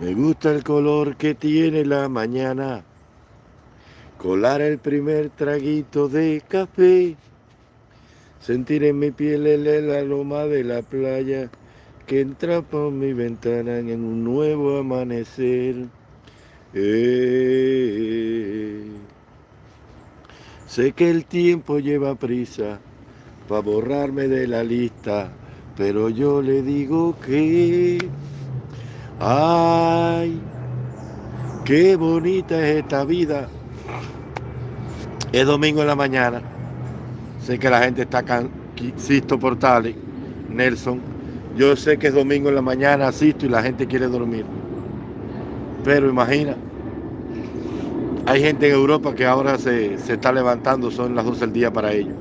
Me gusta el color que tiene la mañana, colar el primer traguito de café, sentir en mi piel el, aroma de la playa que entra por mi ventana en un nuevo amanecer. Eh, sé que el tiempo lleva prisa para borrarme de la lista, pero yo le digo que Ay, qué bonita es esta vida. Es domingo en la mañana. Sé que la gente está acá, Sisto Portales, Nelson. Yo sé que es domingo en la mañana, asisto y la gente quiere dormir. Pero imagina, hay gente en Europa que ahora se, se está levantando, son las 12 del día para ellos.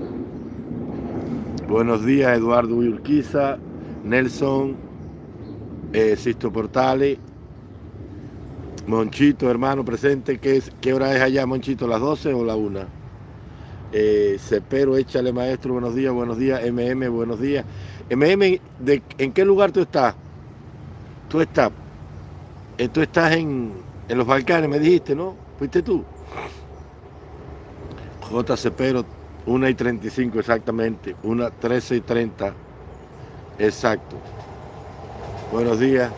Buenos días, Eduardo Urquiza, Nelson, eh, Sisto Portales, Monchito, hermano, presente. ¿Qué, ¿Qué hora es allá, Monchito? ¿Las 12 o la 1? Eh, échale maestro, buenos días, buenos días. MM, buenos días. MM, de, ¿en qué lugar tú estás? Tú estás, eh, tú estás en, en los Balcanes, me dijiste, ¿no? ¿Fuiste tú? J. Cepero, 1 y 35 exactamente, 1, 13 y 30, exacto. Buenos días.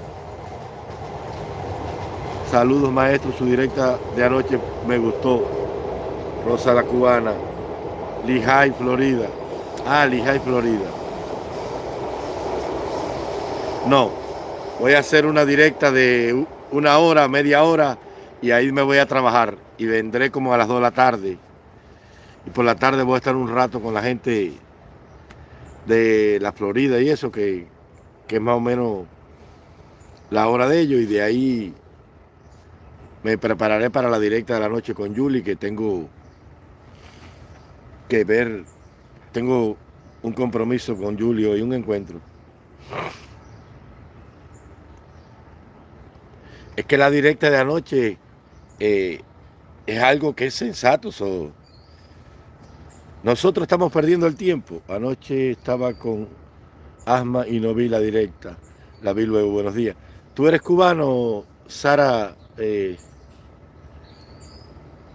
Saludos maestro, su directa de anoche me gustó. Rosa la Cubana. Lehigh, Florida. Ah, Lehigh, Florida. No, voy a hacer una directa de una hora, media hora y ahí me voy a trabajar y vendré como a las 2 de la tarde. Y por la tarde voy a estar un rato con la gente de la Florida y eso que, que es más o menos la hora de ellos y de ahí me prepararé para la directa de la noche con Julie que tengo que ver, tengo un compromiso con Julio y un encuentro. Es que la directa de anoche eh, es algo que es sensato. nosotros estamos perdiendo el tiempo. Anoche estaba con Asma y no vi la directa. La vi luego, buenos días. ¿Tú eres cubano, Sara? Eh,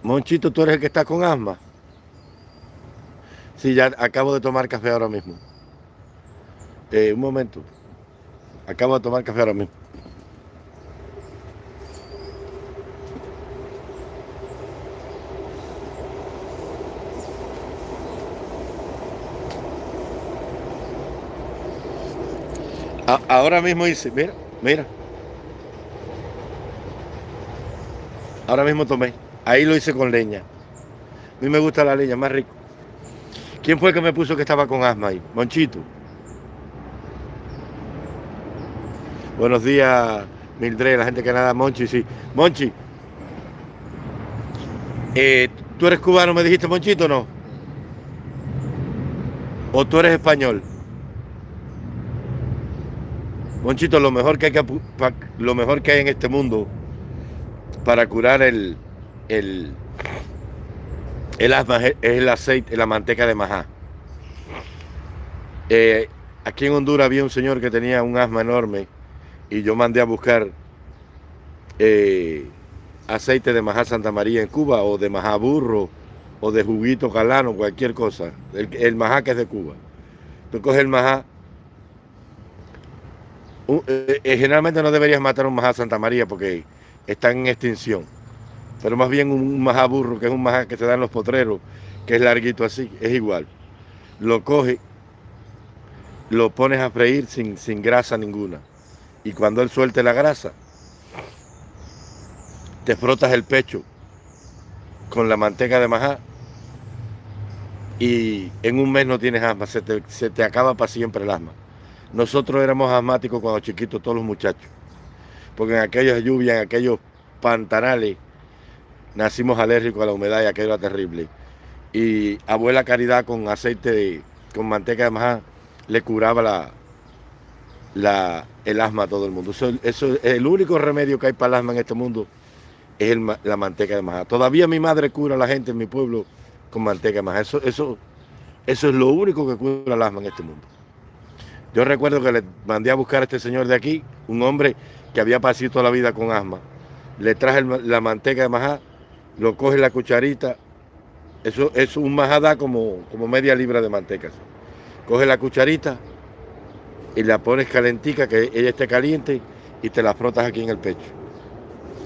Monchito, ¿tú eres el que está con asma? Sí, ya acabo de tomar café ahora mismo. Eh, un momento. Acabo de tomar café ahora mismo. ahora mismo hice, mira, mira. Ahora mismo tomé. Ahí lo hice con leña. A mí me gusta la leña, más rico. ¿Quién fue que me puso que estaba con asma ahí? Monchito. Buenos días, Mildred, la gente que nada, Monchi, sí. Monchi, eh, ¿tú eres cubano, me dijiste, Monchito, no? ¿O tú eres español? Monchito, lo mejor que hay, que, lo mejor que hay en este mundo para curar el, el, el asma es el aceite, la manteca de majá. Eh, aquí en Honduras había un señor que tenía un asma enorme y yo mandé a buscar eh, aceite de majá Santa María en Cuba o de majá burro o de juguito galano, cualquier cosa. El, el majá que es de Cuba. Tú coges el majá eh, generalmente no deberías matar un majá Santa María porque están en extinción. Pero más bien un majá burro, que es un majá que se da en los potreros, que es larguito así, es igual. Lo coges, lo pones a freír sin, sin grasa ninguna. Y cuando él suelte la grasa, te frotas el pecho con la manteca de majá y en un mes no tienes asma, se te, se te acaba para siempre el asma. Nosotros éramos asmáticos cuando chiquitos, todos los muchachos. Porque en aquellas lluvias, en aquellos pantanales, nacimos alérgicos a la humedad y aquello era terrible. Y abuela Caridad con aceite, con manteca de majá, le curaba la, el asma a todo el mundo. Eso, es el único remedio que hay para el asma en este mundo, es la manteca de majá. Todavía mi madre cura a la gente en mi pueblo con manteca de eso, eso es lo único que cura el asma en este mundo. Yo recuerdo que le mandé a buscar a este señor de aquí, un hombre que había pasado toda la vida con asma. Le traje la manteca de majá, lo coge la cucharita, eso es un majada como, como media libra de manteca. Coge la cucharita y la pones calentica, que ella esté caliente, y te la frotas aquí en el pecho.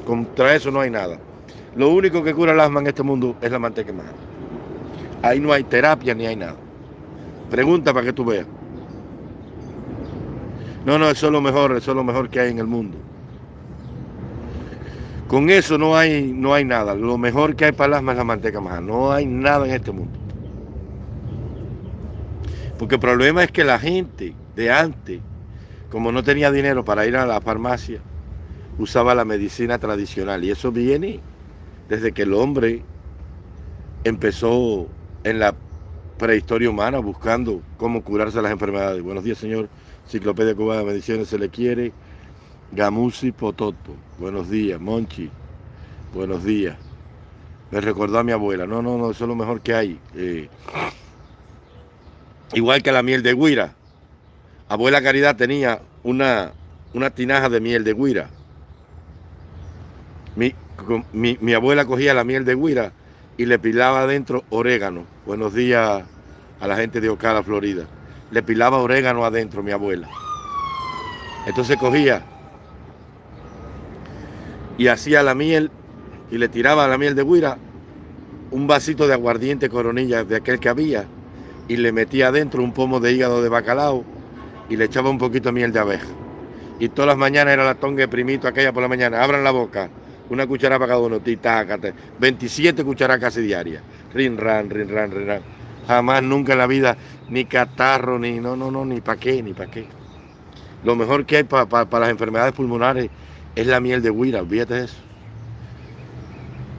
Contra eso no hay nada. Lo único que cura el asma en este mundo es la manteca de majá. Ahí no hay terapia ni hay nada. Pregunta para que tú veas. No, no, eso es lo mejor, eso es lo mejor que hay en el mundo. Con eso no hay, no hay nada. Lo mejor que hay para el asma es la manteca maja. No hay nada en este mundo. Porque el problema es que la gente de antes, como no tenía dinero para ir a la farmacia, usaba la medicina tradicional. Y eso viene desde que el hombre empezó en la prehistoria humana buscando cómo curarse las enfermedades. Buenos días, señor. Enciclopedia Cubana de Mediciones se le quiere. Gamusi Pototo. Buenos días, Monchi. Buenos días. Me recordó a mi abuela. No, no, no, eso es lo mejor que hay. Eh, igual que la miel de guira. Abuela Caridad tenía una, una tinaja de miel de guira. Mi, mi, abuela cogía la miel de guira y le pilaba adentro orégano. Buenos días a la gente de Ocala, Florida. Le pilaba orégano adentro mi abuela. Entonces cogía y hacía la miel y le tiraba la miel de guira un vasito de aguardiente coronilla de aquel que había y le metía adentro un pomo de hígado de bacalao y le echaba un poquito de miel de abeja. Y todas las mañanas era la tonga de primito aquella por la mañana. Abran la boca, una cuchara para cada uno, titácate. 27 cucharas casi diarias. Rin, ran, rin, ran, rin, ran. Jamás, nunca en la vida, ni catarro, ni no, no, no, ni para qué, ni para qué. Lo mejor que hay para las enfermedades pulmonares es la miel de guira, olvídate de eso.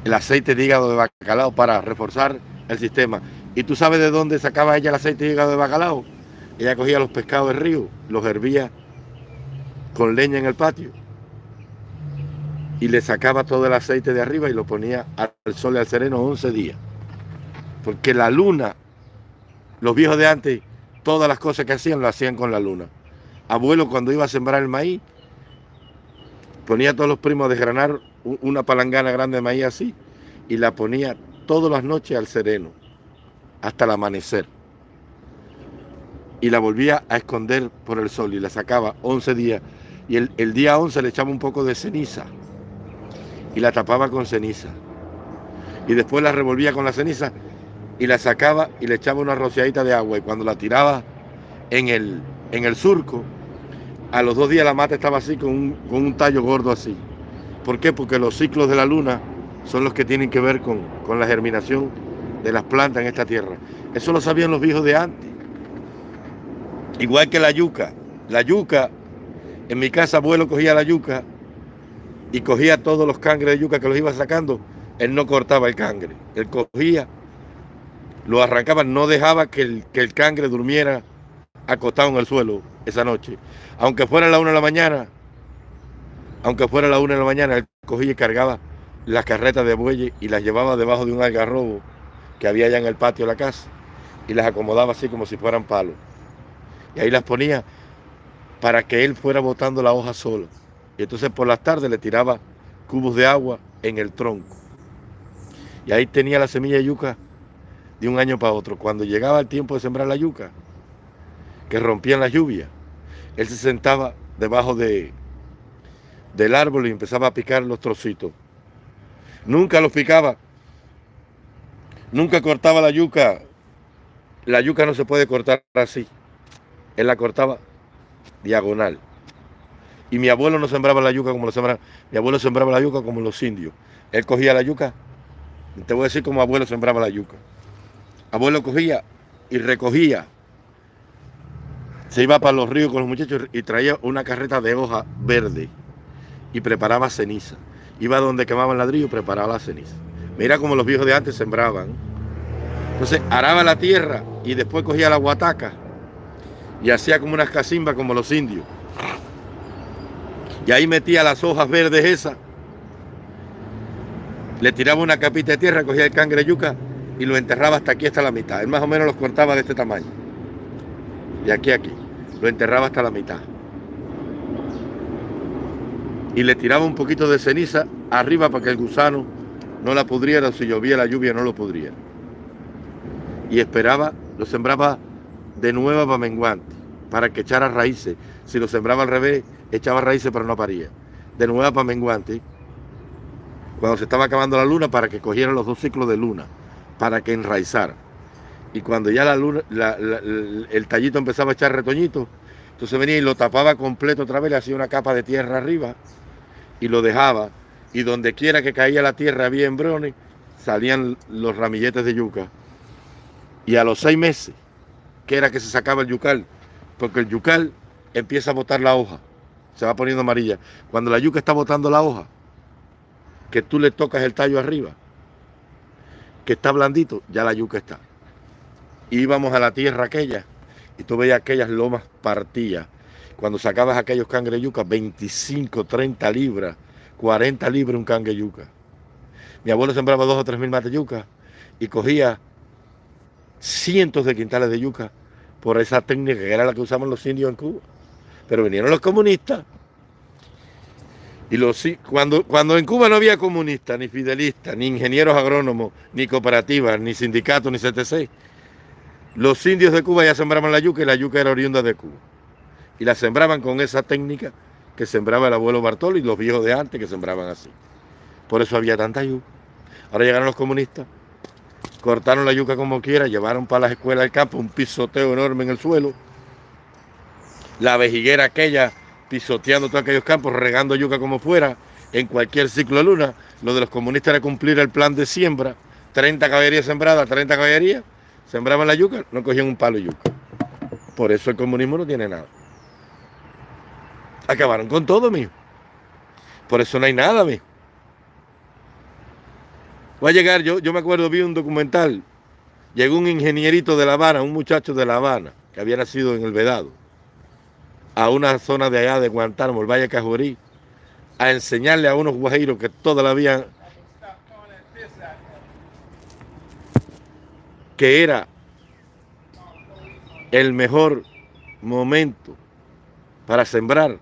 El aceite de hígado de bacalao para reforzar el sistema. ¿Y tú sabes de dónde sacaba ella el aceite de hígado de bacalao? Ella cogía los pescados del río, los hervía con leña en el patio y le sacaba todo el aceite de arriba y lo ponía al sol y al sereno 11 días. Porque la luna, los viejos de antes, todas las cosas que hacían lo hacían con la luna. Abuelo cuando iba a sembrar el maíz, ponía a todos los primos a desgranar una palangana grande de maíz así y la ponía todas las noches al sereno, hasta el amanecer. Y la volvía a esconder por el sol y la sacaba 11 días. Y el, el día 11 le echaba un poco de ceniza y la tapaba con ceniza. Y después la revolvía con la ceniza y la sacaba y le echaba una rociadita de agua. Y cuando la tiraba en el, en el surco, a los dos días la mata estaba así con un, tallo gordo así. ¿Por qué? Porque los ciclos de la luna son los que tienen que ver con, con la germinación de las plantas en esta tierra. Eso lo sabían los viejos de antes. Igual que la yuca. La yuca, en mi casa abuelo cogía la yuca y cogía todos los cangres de yuca que los iba sacando. Él no cortaba el cangre. Él cogía, lo arrancaba, no dejaba que el, que el cangre durmiera acostado en el suelo esa noche. Aunque fuera la una de la mañana, aunque fuera la una de la mañana, él cogía y cargaba las carretas de bueyes y las llevaba debajo de un algarrobo que había allá en el patio de la casa y las acomodaba así como si fueran palos. Y ahí las ponía para que él fuera botando la hoja solo. Y entonces por las tardes le tiraba cubos de agua en el tronco. Y ahí tenía la semilla de yuca de un año para otro. Cuando llegaba el tiempo de sembrar la yuca, que rompían la lluvia, él se sentaba debajo de, del árbol y empezaba a picar los trocitos. Nunca los picaba, nunca cortaba la yuca. La yuca no se puede cortar así. Él la cortaba diagonal. Y mi abuelo no sembraba la yuca como lo sembraba. Mi abuelo sembraba la yuca como los indios. Él cogía la yuca. Te voy a decir cómo abuelo sembraba la yuca. Abuelo cogía y recogía se iba para los ríos con los muchachos y traía una carreta de hoja verde y preparaba ceniza. Iba donde quemaban ladrillo y preparaba la ceniza. Mira como los viejos de antes sembraban. Entonces araba la tierra y después cogía la guataca y hacía como unas casimbas como los indios. Y ahí metía las hojas verdes esas. Le tiraba una capita de tierra, cogía el cangre yuca y lo enterraba hasta aquí, hasta la mitad. Él más o menos los cortaba de este tamaño. Y aquí, aquí lo enterraba hasta la mitad. Y le tiraba un poquito de ceniza arriba para que el gusano no la pudriera, si llovía la lluvia no lo pudriera. Y esperaba, lo sembraba de nuevo para menguante, para que echara raíces. Si lo sembraba al revés, echaba raíces pero no paría. De nuevo para menguante, cuando se estaba acabando la luna, para que cogiera los dos ciclos de luna, para que enraizara. Y cuando ya la luna, el tallito empezaba a echar retoñito, entonces venía y lo tapaba completo otra vez, le hacía una capa de tierra arriba y lo dejaba y donde quiera que caía la tierra había embrones, salían los ramilletes de yuca. Y a los seis meses, que era que se sacaba el yucal, porque el yucal empieza a botar la hoja, se va poniendo amarilla. Cuando la yuca está botando la hoja, que tú le tocas el tallo arriba, que está blandito, ya la yuca está. Íbamos a la tierra aquella y tú veías aquellas lomas partidas. Cuando sacabas aquellos cangre yuca, 25, 30 libras 40 libras un cangue yuca. Mi abuelo sembraba dos o tres mil mates yuca y cogía cientos de quintales de yuca por esa técnica que era la que usaban los indios en Cuba. Pero vinieron los comunistas. Y los, cuando, cuando en Cuba no había comunistas, ni fidelistas, ni ingenieros agrónomos, ni cooperativas, ni sindicatos, ni CTC, los indios de Cuba ya sembraban la yuca y la yuca era oriunda de Cuba. Y la sembraban con esa técnica que sembraba el abuelo Bartolo y los viejos de antes que sembraban así. Por eso había tanta yuca. Ahora llegaron los comunistas, cortaron la yuca como quiera, llevaron para las escuelas del campo un pisoteo enorme en el suelo, la vejiguera aquella pisoteando todos aquellos campos, regando yuca como fuera, en cualquier ciclo de luna. Lo de los comunistas era cumplir el plan de siembra, 30 caballerías sembradas, 30 caballerías, sembraban la yuca, no cogían un palo de yuca. Por eso el comunismo no tiene nada. Acabaron con todo, mijo. Por eso no hay nada, mijo. Va a llegar, yo, yo me acuerdo, vi un documental. Llegó un ingenierito de La Habana, un muchacho de La Habana, que había nacido en el Vedado, a una zona de allá de Guantánamo, el Valle Cajorí, a enseñarle a unos guajiros que toda la vida que era el mejor momento para sembrar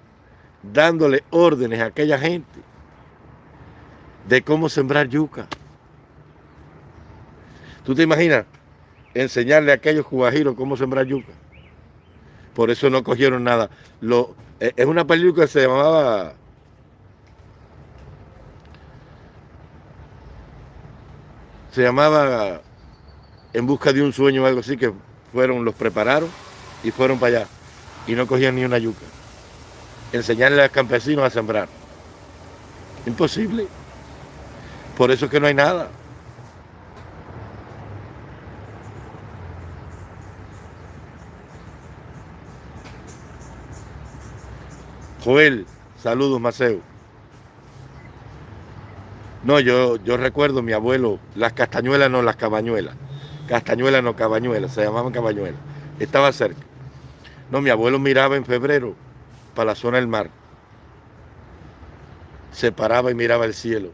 dándole órdenes a aquella gente de cómo sembrar yuca. ¿Tú te imaginas enseñarle a aquellos cubajiros cómo sembrar yuca? Por eso no cogieron nada. Lo, eh, es una película que se llamaba... Se llamaba En busca de un sueño o algo así, que fueron, los prepararon y fueron para allá. Y no cogían ni una yuca enseñarle a los campesinos a sembrar. Imposible. Por eso es que no hay nada. Joel, saludos Maceo. No, yo, yo recuerdo mi abuelo, las castañuelas no, las cabañuelas. Castañuelas no, cabañuelas, se llamaban cabañuelas. Estaba cerca. No, mi abuelo miraba en febrero para la zona del mar. Se paraba y miraba el cielo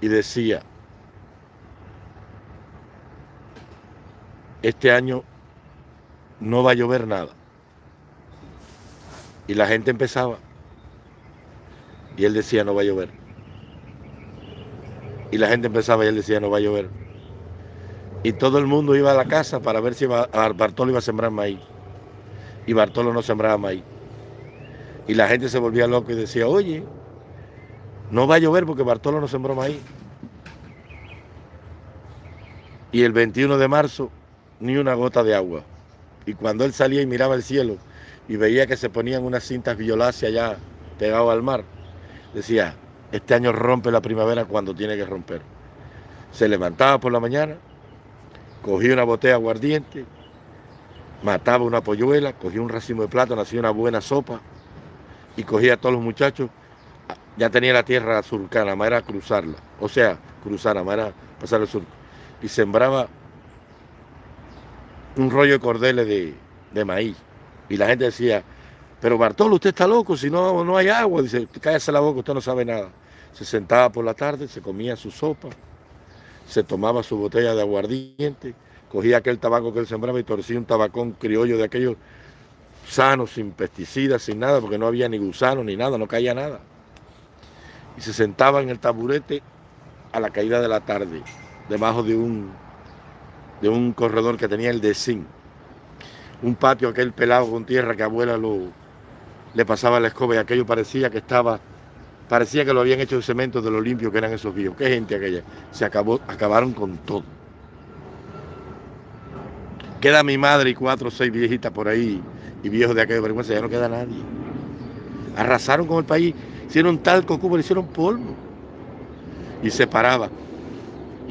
y decía, este año no va a llover nada. Y la gente empezaba. Y él decía, no va a llover. Y la gente empezaba y él decía, no va a llover. Y todo el mundo iba a la casa para ver si Bartolo iba a sembrar maíz y Bartolo no sembraba maíz. Y la gente se volvía loca y decía, oye, no va a llover porque Bartolo no sembró maíz. Y el 21 de marzo, ni una gota de agua. Y cuando él salía y miraba el cielo y veía que se ponían unas cintas violáceas allá pegado al mar, decía, este año rompe la primavera cuando tiene que romper. Se levantaba por la mañana, cogía una botella aguardiente, mataba una polluela, cogía un racimo de plátano, hacía una buena sopa y cogía a todos los muchachos. Ya tenía la tierra surcana, más era cruzarla, o sea, cruzar, más era pasar el sur. Y sembraba un rollo de cordeles de, maíz. Y la gente decía, pero Bartolo, usted está loco, si no, no hay agua. Dice, cállese la boca, usted no sabe nada. Se sentaba por la tarde, se comía su sopa, se tomaba su botella de aguardiente, cogía aquel tabaco que él sembraba y torcía un tabacón criollo de aquellos sanos, sin pesticidas, sin nada, porque no había ni gusano ni nada, no caía nada. Y se sentaba en el taburete a la caída de la tarde, debajo de un, de un corredor que tenía el de zinc. Un patio aquel pelado con tierra que abuela lo, le pasaba la escoba y aquello parecía que estaba, parecía que lo habían hecho de cemento de lo limpio que eran esos vídeos. Qué gente aquella. Se acabó, acabaron con todo. Queda mi madre y cuatro o seis viejitas por ahí y viejos de aquella vergüenza, ya no queda nadie. Arrasaron con el país, hicieron talco, cubo, le hicieron polvo. Y se paraba.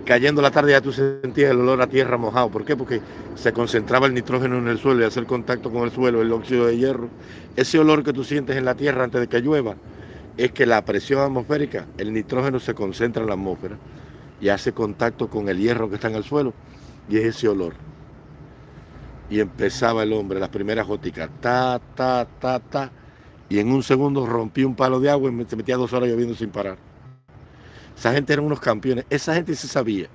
Cayendo la tarde ya tú sentías el olor a tierra mojado. ¿Por qué? Porque se concentraba el nitrógeno en el suelo y hacer contacto con el suelo, el óxido de hierro. Ese olor que tú sientes en la tierra antes de que llueva es que la presión atmosférica, el nitrógeno se concentra en la atmósfera y hace contacto con el hierro que está en el suelo y es ese olor y empezaba el hombre, las primeras góticas, ta, ta, ta, ta, y en un segundo rompí un palo de agua y se metía dos horas lloviendo sin parar. Esa gente eran unos campeones, esa gente se sabía.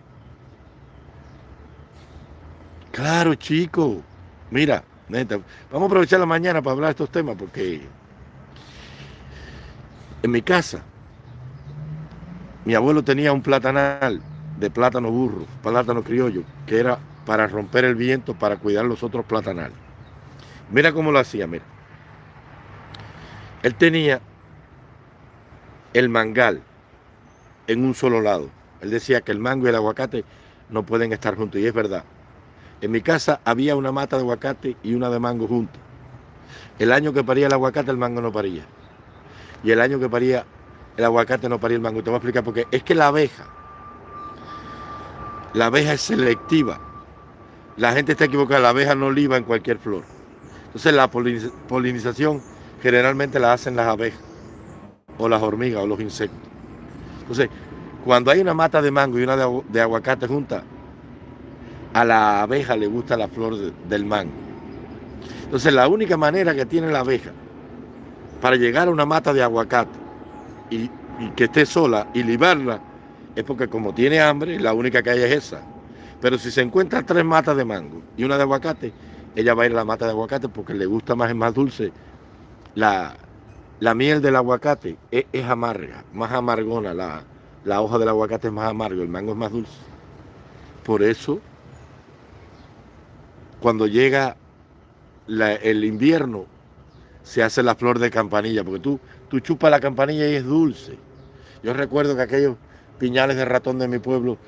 Claro, chico, mira, vamos a aprovechar la mañana para hablar de estos temas porque en mi casa mi abuelo tenía un platanal de plátano burro, plátano criollo, que era para romper el viento, para cuidar los otros platanales. Mira cómo lo hacía, mira. Él tenía el mangal en un solo lado. Él decía que el mango y el aguacate no pueden estar juntos, y es verdad. En mi casa había una mata de aguacate y una de mango juntas. El año que paría el aguacate, el mango no paría. Y el año que paría el aguacate, no paría el mango. Te voy a explicar por qué. Es que la abeja, la abeja es selectiva la gente está equivocada, la abeja no liba en cualquier flor. Entonces la polinización generalmente la hacen las abejas, o las hormigas, o los insectos. Entonces, cuando hay una mata de mango y una de, aguacate junta, a la abeja le gusta la flor del mango. Entonces la única manera que tiene la abeja para llegar a una mata de aguacate y, que esté sola y libarla es porque como tiene hambre, la única que hay es esa. Pero si se encuentra tres matas de mango y una de aguacate, ella va a ir a la mata de aguacate porque le gusta más, es más dulce. La, miel del aguacate es, amarga, más amargona. La, la hoja del aguacate es más amargo, el mango es más dulce. Por eso, cuando llega el invierno, se hace la flor de campanilla, porque tú, tú chupas la campanilla y es dulce. Yo recuerdo que aquellos piñales de ratón de mi pueblo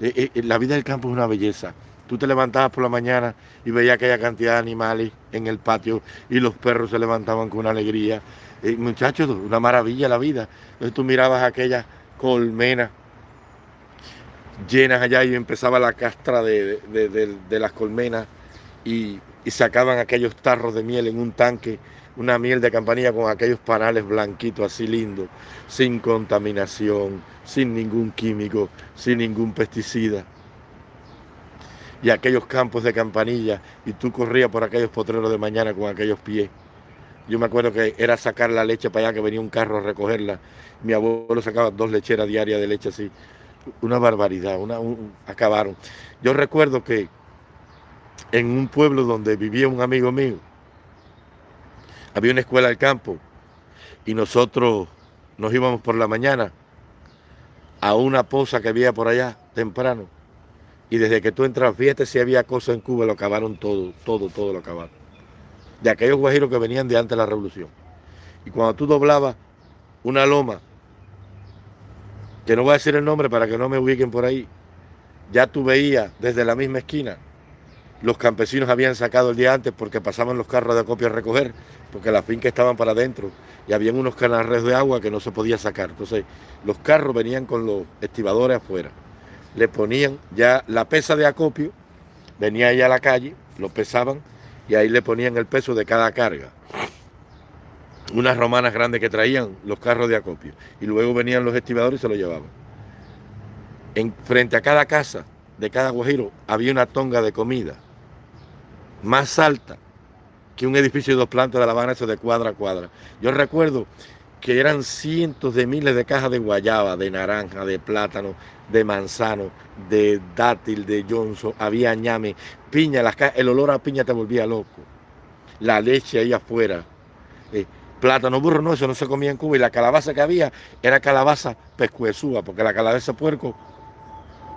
eh, eh, la vida del campo es una belleza. Tú te levantabas por la mañana y veías aquella cantidad de animales en el patio y los perros se levantaban con alegría. Eh, muchachos, una maravilla la vida. Entonces tú mirabas aquellas colmenas llenas allá y empezaba la castra de, las colmenas y, y, sacaban aquellos tarros de miel en un tanque, una miel de campanilla con aquellos panales blanquitos así lindos, sin contaminación, sin ningún químico, sin ningún pesticida. Y aquellos campos de campanilla, y tú corrías por aquellos potreros de mañana con aquellos pies. Yo me acuerdo que era sacar la leche para allá, que venía un carro a recogerla. Mi abuelo sacaba dos lecheras diarias de leche así. Una barbaridad, una, acabaron. Yo recuerdo que en un pueblo donde vivía un amigo mío, había una escuela al campo y nosotros nos íbamos por la mañana a una poza que había por allá temprano. Y desde que tú entras, fíjate si había cosas en Cuba, lo acabaron todo, todo, todo lo acabaron. De aquellos guajiros que venían de antes de la revolución. Y cuando tú doblabas una loma, que no voy a decir el nombre para que no me ubiquen por ahí, ya tú veías desde la misma esquina, los campesinos habían sacado el día antes porque pasaban los carros de acopio a recoger, porque las fincas estaban para adentro y habían unos canales de agua que no se podía sacar. Entonces, los carros venían con los estibadores afuera. Le ponían ya la pesa de acopio, venía allá a la calle, lo pesaban y ahí le ponían el peso de cada carga. Unas romanas grandes que traían los carros de acopio. Y luego venían los estibadores y se lo llevaban. En, frente a cada casa de cada guajiro había una tonga de comida más alta que un edificio de dos plantas de La Habana, eso de cuadra a cuadra. Yo recuerdo que eran cientos de miles de cajas de guayaba, de naranja, de plátano, de manzano, de dátil, de Johnson, había ñame, piña, las el olor a piña te volvía loco. La leche ahí afuera. Eh, plátano burro, no, eso no se comía en Cuba. Y la calabaza que había era calabaza pescuezúa, porque la calabaza puerco,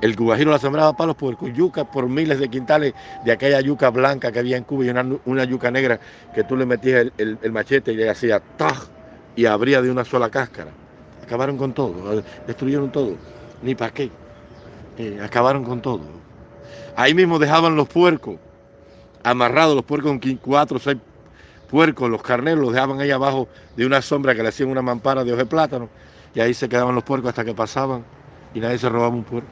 el guajiro la sembraba para los puercos. Yuca por miles de quintales de aquella yuca blanca que había en Cuba y una, yuca negra que tú le metías el, machete y le hacía taj y abría de una sola cáscara. Acabaron con todo, destruyeron todo. Ni para qué. Eh, acabaron con todo. Ahí mismo dejaban los puercos amarrados, los puercos con cuatro o seis puercos, los carneros, los dejaban ahí abajo de una sombra que le hacían una mampara de hoja de plátano y ahí se quedaban los puercos hasta que pasaban y nadie se robaba un puerco.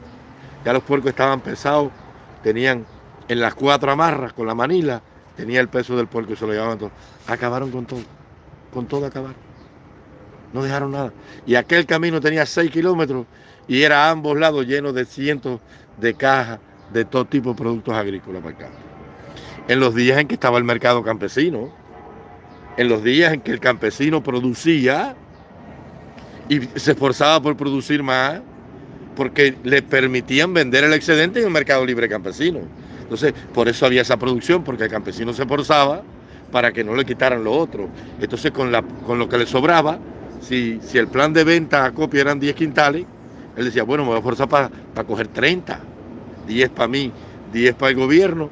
Ya los puercos estaban pesados, tenían en las cuatro amarras con la manila, tenía el peso del puerco y se lo llevaban todo. Acabaron con todo, con todo acabaron. No dejaron nada. Y aquel camino tenía seis kilómetros y era a ambos lados lleno de cientos de cajas de todo tipo de productos agrícolas para acá. En los días en que estaba el mercado campesino, en los días en que el campesino producía y se esforzaba por producir más, porque le permitían vender el excedente en el mercado libre campesino. Entonces, por eso había esa producción, porque el campesino se esforzaba para que no le quitaran lo otro. Entonces, con, la, con lo que le sobraba, si, si el plan de venta a copia eran 10 quintales, él decía, bueno, me voy a esforzar para, coger 30, 10 para mí, 10 para el gobierno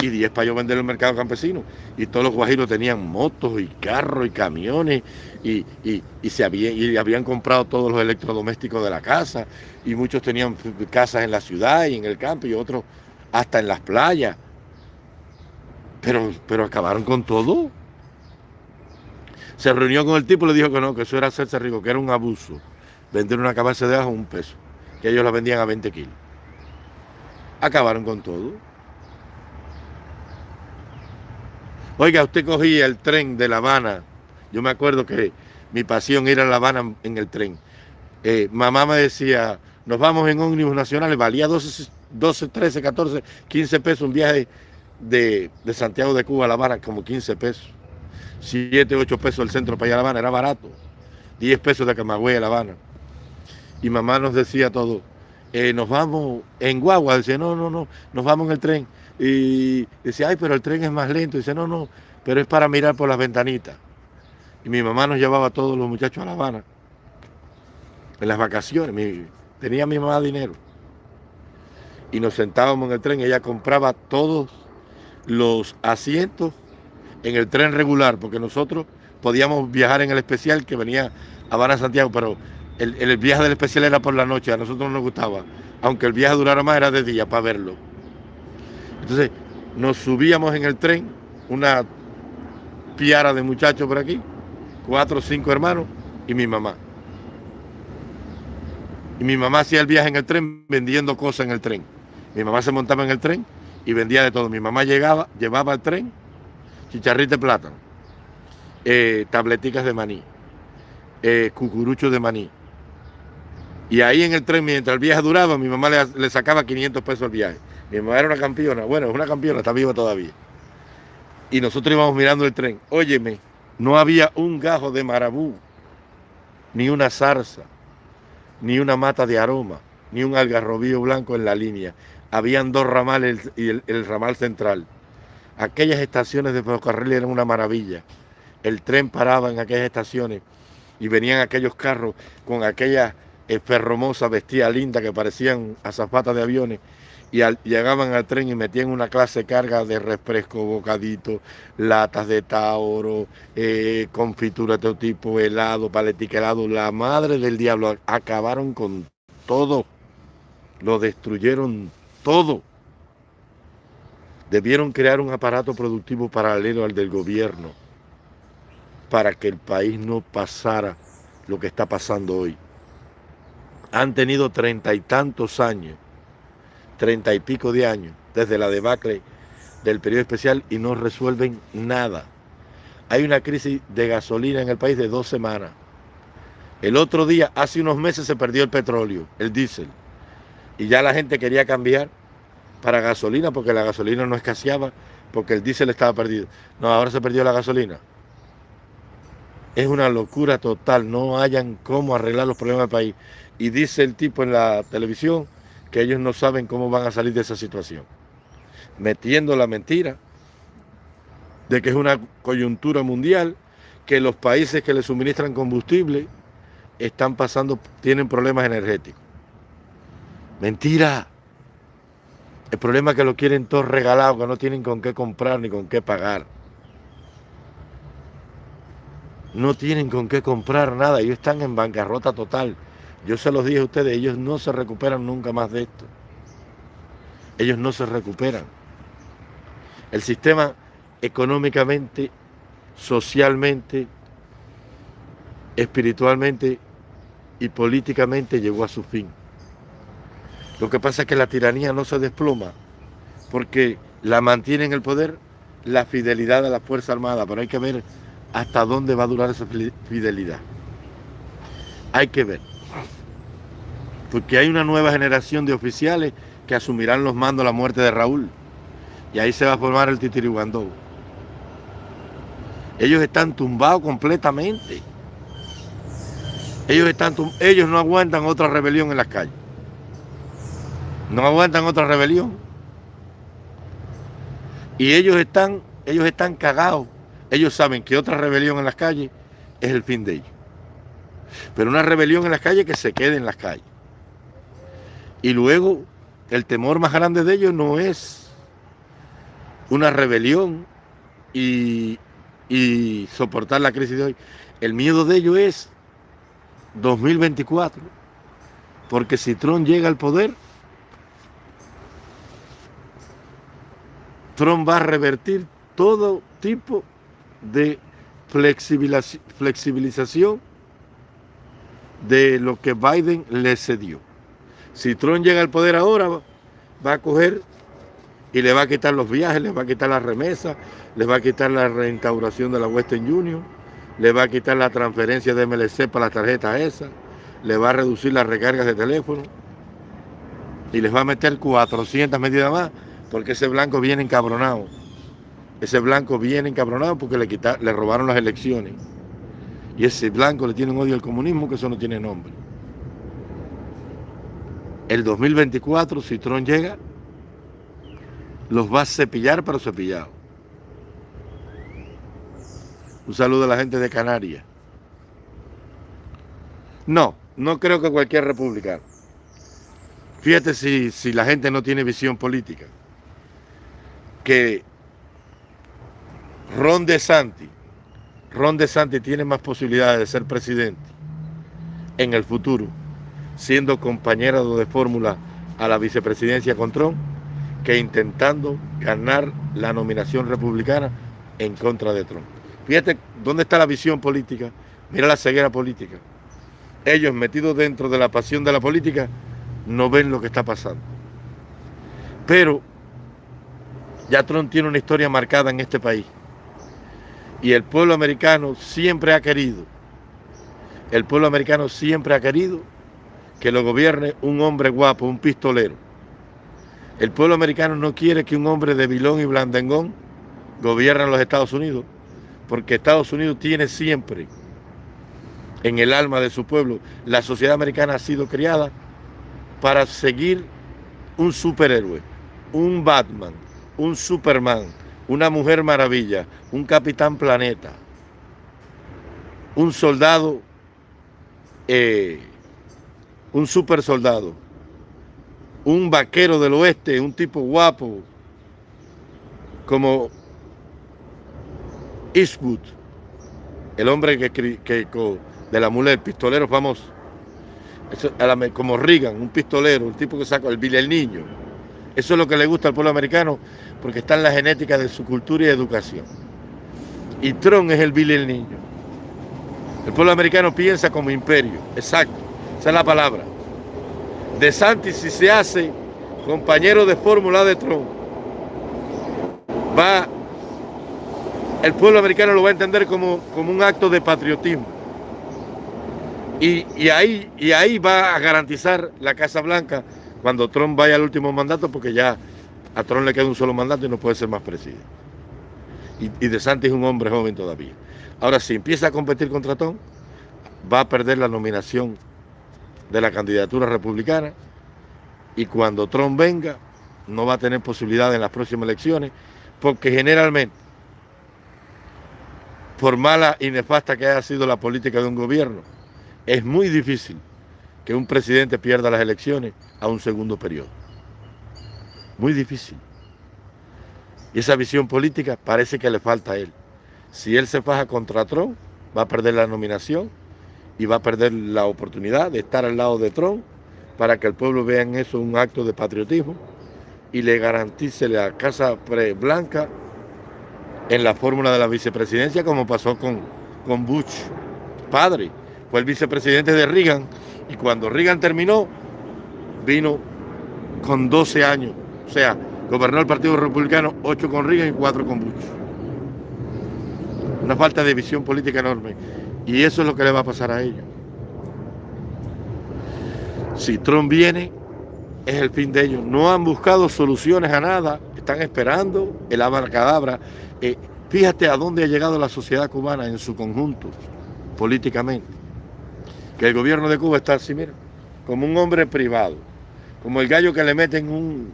y 10 para yo vender el mercado campesino. Y todos los guajiros tenían motos y carros y camiones y, se había, y habían comprado todos los electrodomésticos de la casa y muchos tenían casas en la ciudad y en el campo y otros hasta en las playas. Pero, pero acabaron con todo. Se reunió con el tipo y le dijo que no, que eso era hacerse rico, que era un abuso. Vender una cabeza de ajo un peso, que ellos la vendían a 20 kilos. Acabaron con todo. Oiga, usted cogía el tren de La Habana. Yo me acuerdo que mi pasión era a La Habana en el tren. Eh, mamá me decía, nos vamos en ómnibus nacionales, valía 12, 12, 13, 14, 15 pesos un viaje de, Santiago de Cuba a La Habana, como 15 pesos. 7, 8 pesos el centro para ir a La Habana, era barato. 10 pesos de Camagüey a La Habana. Y mamá nos decía todo, eh, nos vamos en guagua, decía, no, no, no, nos vamos en el tren. Y decía, ay, pero el tren es más lento. dice, no, no, pero es para mirar por las ventanitas. Y mi mamá nos llevaba a todos los muchachos a La Habana. En las vacaciones. tenía mi mamá dinero. Y nos sentábamos en el tren. Ella compraba todos los asientos en el tren regular, porque nosotros podíamos viajar en el especial que venía a Habana Santiago, pero el, el, viaje del especial era por la noche, a nosotros no nos gustaba. Aunque el viaje durara más, era de día para verlo. Entonces nos subíamos en el tren, una piara de muchachos por aquí, cuatro o cinco hermanos y mi mamá. Y mi mamá hacía el viaje en el tren vendiendo cosas en el tren. Mi mamá se montaba en el tren y vendía de todo. Mi mamá llegaba, llevaba al tren chicharrito de plátano, eh, tableticas de maní, eh, cucuruchos de maní. Y ahí en el tren, mientras el viaje duraba, mi mamá le, le sacaba 500 pesos al viaje. Mi mamá era una campeona. Bueno, es una campeona, está viva todavía. Y nosotros íbamos mirando el tren. Óyeme, no había un gajo de marabú, ni una zarza, ni una mata de aroma, ni un algarrobío blanco en la línea. Habían dos ramales y el, ramal central. Aquellas estaciones de ferrocarril eran una maravilla. El tren paraba en aquellas estaciones y venían aquellos carros con aquellas eh, ferromosas vestidas lindas que parecían azafatas de aviones y llegaban al tren y metían una clase de carga de refresco, bocadito, latas de tauro, eh, confitura de todo tipo, helado, paletica helado. La madre del diablo acabaron con todo, lo destruyeron todo. Debieron crear un aparato productivo paralelo al del gobierno para que el país no pasara lo que está pasando hoy. Han tenido treinta y tantos años treinta y pico de años desde la debacle del periodo especial y no resuelven nada. Hay una crisis de gasolina en el país de dos semanas. El otro día, hace unos meses, se perdió el petróleo, el diésel. Y ya la gente quería cambiar para gasolina porque la gasolina no escaseaba porque el diésel estaba perdido. No, ahora se perdió la gasolina. Es una locura total, no hayan cómo arreglar los problemas del país. Y dice el tipo en la televisión que ellos no saben cómo van a salir de esa situación. Metiendo la mentira de que es una coyuntura mundial, que los países que le suministran combustible están pasando, tienen problemas energéticos. Mentira. El problema es que lo quieren todos regalados, que no tienen con qué comprar ni con qué pagar. No tienen con qué comprar nada, ellos están en bancarrota total. Yo se los dije a ustedes, ellos no se recuperan nunca más de esto. Ellos no se recuperan. El sistema económicamente, socialmente, espiritualmente y políticamente llegó a su fin. Lo que pasa es que la tiranía no se desploma porque la mantiene en el poder la fidelidad a la Fuerza Armada, pero hay que ver hasta dónde va a durar esa fidelidad. Hay que ver. Porque hay una nueva generación de oficiales que asumirán los mandos a la muerte de Raúl. Y ahí se va a formar el titiriguandó. Ellos están tumbados completamente. Ellos, están ellos no aguantan otra rebelión en las calles. No aguantan otra rebelión. Y ellos están, ellos están cagados. Ellos saben que otra rebelión en las calles es el fin de ellos. Pero una rebelión en las calles que se quede en las calles. Y luego el temor más grande de ellos no es una rebelión y, y soportar la crisis de hoy. El miedo de ellos es 2024. Porque si Trump llega al poder, Trump va a revertir todo tipo de flexibilización de lo que Biden le cedió. Si Trump llega al poder ahora, va a coger y le va a quitar los viajes, le va a quitar las remesas, le va a quitar la reinstauración de la Western Union, le va a quitar la transferencia de MLC para las tarjetas esas, le va a reducir las recargas de teléfono y les va a meter 400 medidas más porque ese blanco viene encabronado. Ese blanco viene encabronado porque le, le robaron las elecciones. Y ese blanco le tiene un odio al comunismo que eso no tiene nombre. El 2024, si Trump llega, los va a cepillar, pero cepillado. Un saludo a la gente de Canarias. No, no creo que cualquier república. Fíjate si, si la gente no tiene visión política que Ron DeSantis, Ron DeSantis tiene más posibilidades de ser presidente en el futuro, siendo compañero de fórmula a la vicepresidencia con Trump, que intentando ganar la nominación republicana en contra de Trump. Fíjate dónde está la visión política, mira la ceguera política. Ellos metidos dentro de la pasión de la política no ven lo que está pasando. Pero ya Trump tiene una historia marcada en este país. Y el pueblo americano siempre ha querido, el pueblo americano siempre ha querido que lo gobierne un hombre guapo, un pistolero. El pueblo americano no quiere que un hombre de Bilón y Blandengón gobierne los Estados Unidos, porque Estados Unidos tiene siempre en el alma de su pueblo, la sociedad americana ha sido criada para seguir un superhéroe, un Batman, un Superman, una Mujer Maravilla, un Capitán Planeta, un soldado, eh, un super soldado, un vaquero del oeste, un tipo guapo, como Eastwood, el hombre que, que, de la mula del pistolero famoso, como Reagan, un pistolero, un tipo que sacó el el Niño. Eso es lo que le gusta al pueblo americano porque está en la genética de su cultura y educación. Y Trump es el Billy el niño. El pueblo americano piensa como imperio, exacto, esa es la palabra. De Santis, si se hace compañero de fórmula de Trump, va, el pueblo americano lo va a entender como, como un acto de patriotismo. Y, y, ahí, y ahí va a garantizar la Casa Blanca cuando Trump vaya al último mandato, porque ya a Trump le queda un solo mandato y no puede ser más presidente. Y, De Santis es un hombre joven todavía. Ahora, si empieza a competir contra Trump, va a perder la nominación de la candidatura republicana y cuando Trump venga, no va a tener posibilidad en las próximas elecciones, porque generalmente, por mala y nefasta que haya sido la política de un gobierno, es muy difícil que un presidente pierda las elecciones a un segundo periodo. Muy difícil. Y esa visión política parece que le falta a él. Si él se faja contra Trump, va a perder la nominación y va a perder la oportunidad de estar al lado de Trump para que el pueblo vea en eso un acto de patriotismo y le garantice la Casa Blanca en la fórmula de la vicepresidencia como pasó con, con Bush, padre. Fue el vicepresidente de Reagan y cuando Reagan terminó, vino con 12 años. O sea, gobernó el Partido Republicano 8 con Reagan y 4 con Bush. Una falta de visión política enorme. Y eso es lo que le va a pasar a ellos. Si Trump viene, es el fin de ellos. No han buscado soluciones a nada, están esperando el abarcadabra. Eh, fíjate a dónde ha llegado la sociedad cubana en su conjunto, políticamente. Que el gobierno de Cuba está así, mira, como un hombre privado, como el gallo que le meten un,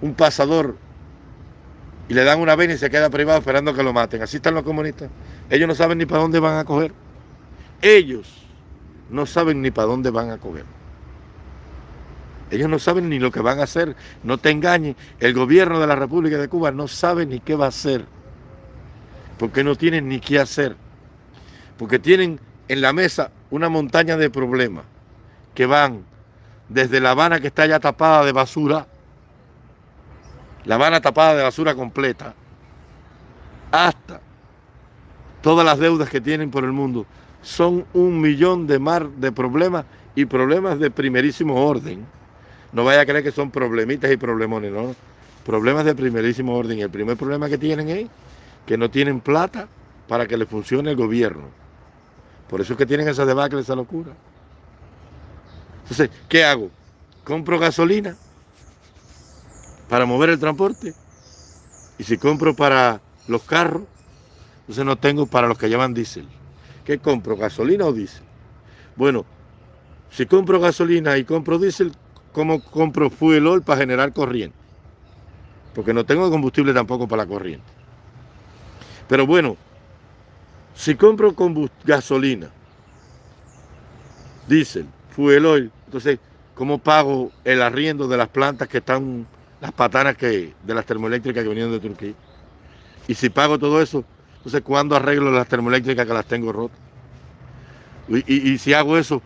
un pasador y le dan una vena y se queda privado esperando que lo maten. Así están los comunistas. Ellos no saben ni para dónde van a coger. Ellos no saben ni para dónde van a coger. Ellos no saben ni lo que van a hacer. No te engañes. El gobierno de la República de Cuba no sabe ni qué va a hacer. Porque no tienen ni qué hacer. Porque tienen en la mesa una montaña de problemas que van desde La Habana que está ya tapada de basura, La Habana tapada de basura completa, hasta todas las deudas que tienen por el mundo. Son un millón de mar de problemas y problemas de primerísimo orden no vaya a creer que son problemitas y problemones, no. Problemas de primerísimo orden. Y el primer problema que tienen es que no tienen plata para que le funcione el gobierno. Por eso es que tienen esa debacle, esa locura. Entonces, ¿qué hago? ¿Compro gasolina para mover el transporte? Y si compro para los carros, entonces no tengo para los que llaman diésel. ¿Qué compro? ¿Gasolina o diésel? Bueno, si compro gasolina y compro diésel, cómo compro fuel oil para generar corriente. Porque no tengo combustible tampoco para la corriente. Pero bueno, si compro gasolina, diésel, fuel oil, entonces, ¿cómo pago el arriendo de las plantas que están, las patanas que, de las termoeléctricas que vinieron de Turquía? Y si pago todo eso, entonces, ¿cuándo arreglo las termoeléctricas que las tengo rotas? Y, si hago eso,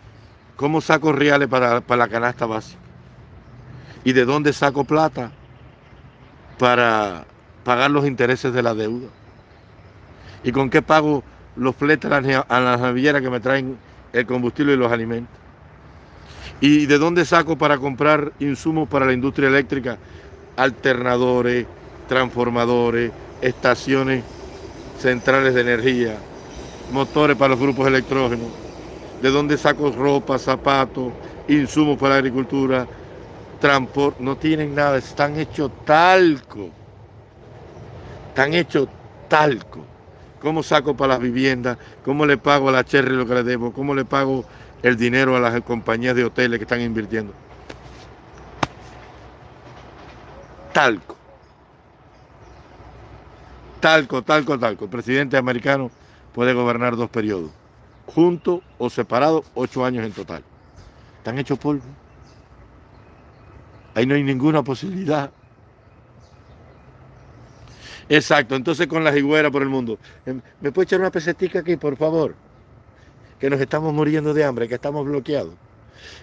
¿cómo saco reales para, para la canasta básica? ¿Y de dónde saco plata para pagar los intereses de la deuda? ¿Y con qué pago los fletes a las navilleras que me traen el combustible y los alimentos? ¿Y de dónde saco para comprar insumos para la industria eléctrica? Alternadores, transformadores, estaciones centrales de energía, motores para los grupos electrógenos. ¿De dónde saco ropa, zapatos, insumos para la agricultura, transporte, no tienen nada, están hechos talco. Están hechos talco. ¿Cómo saco para las viviendas? ¿Cómo le pago a la Cherry lo que le debo? ¿Cómo le pago el dinero a las compañías de hoteles que están invirtiendo? Talco. Talco, talco, talco. El presidente americano puede gobernar dos periodos, juntos o separados, ocho años en total. Están hechos polvo. Ahí no hay ninguna posibilidad. Exacto, entonces con la higuera por el mundo. Em, ¿Me puede echar una pesetica aquí, por favor? Que nos estamos muriendo de hambre, que estamos bloqueados.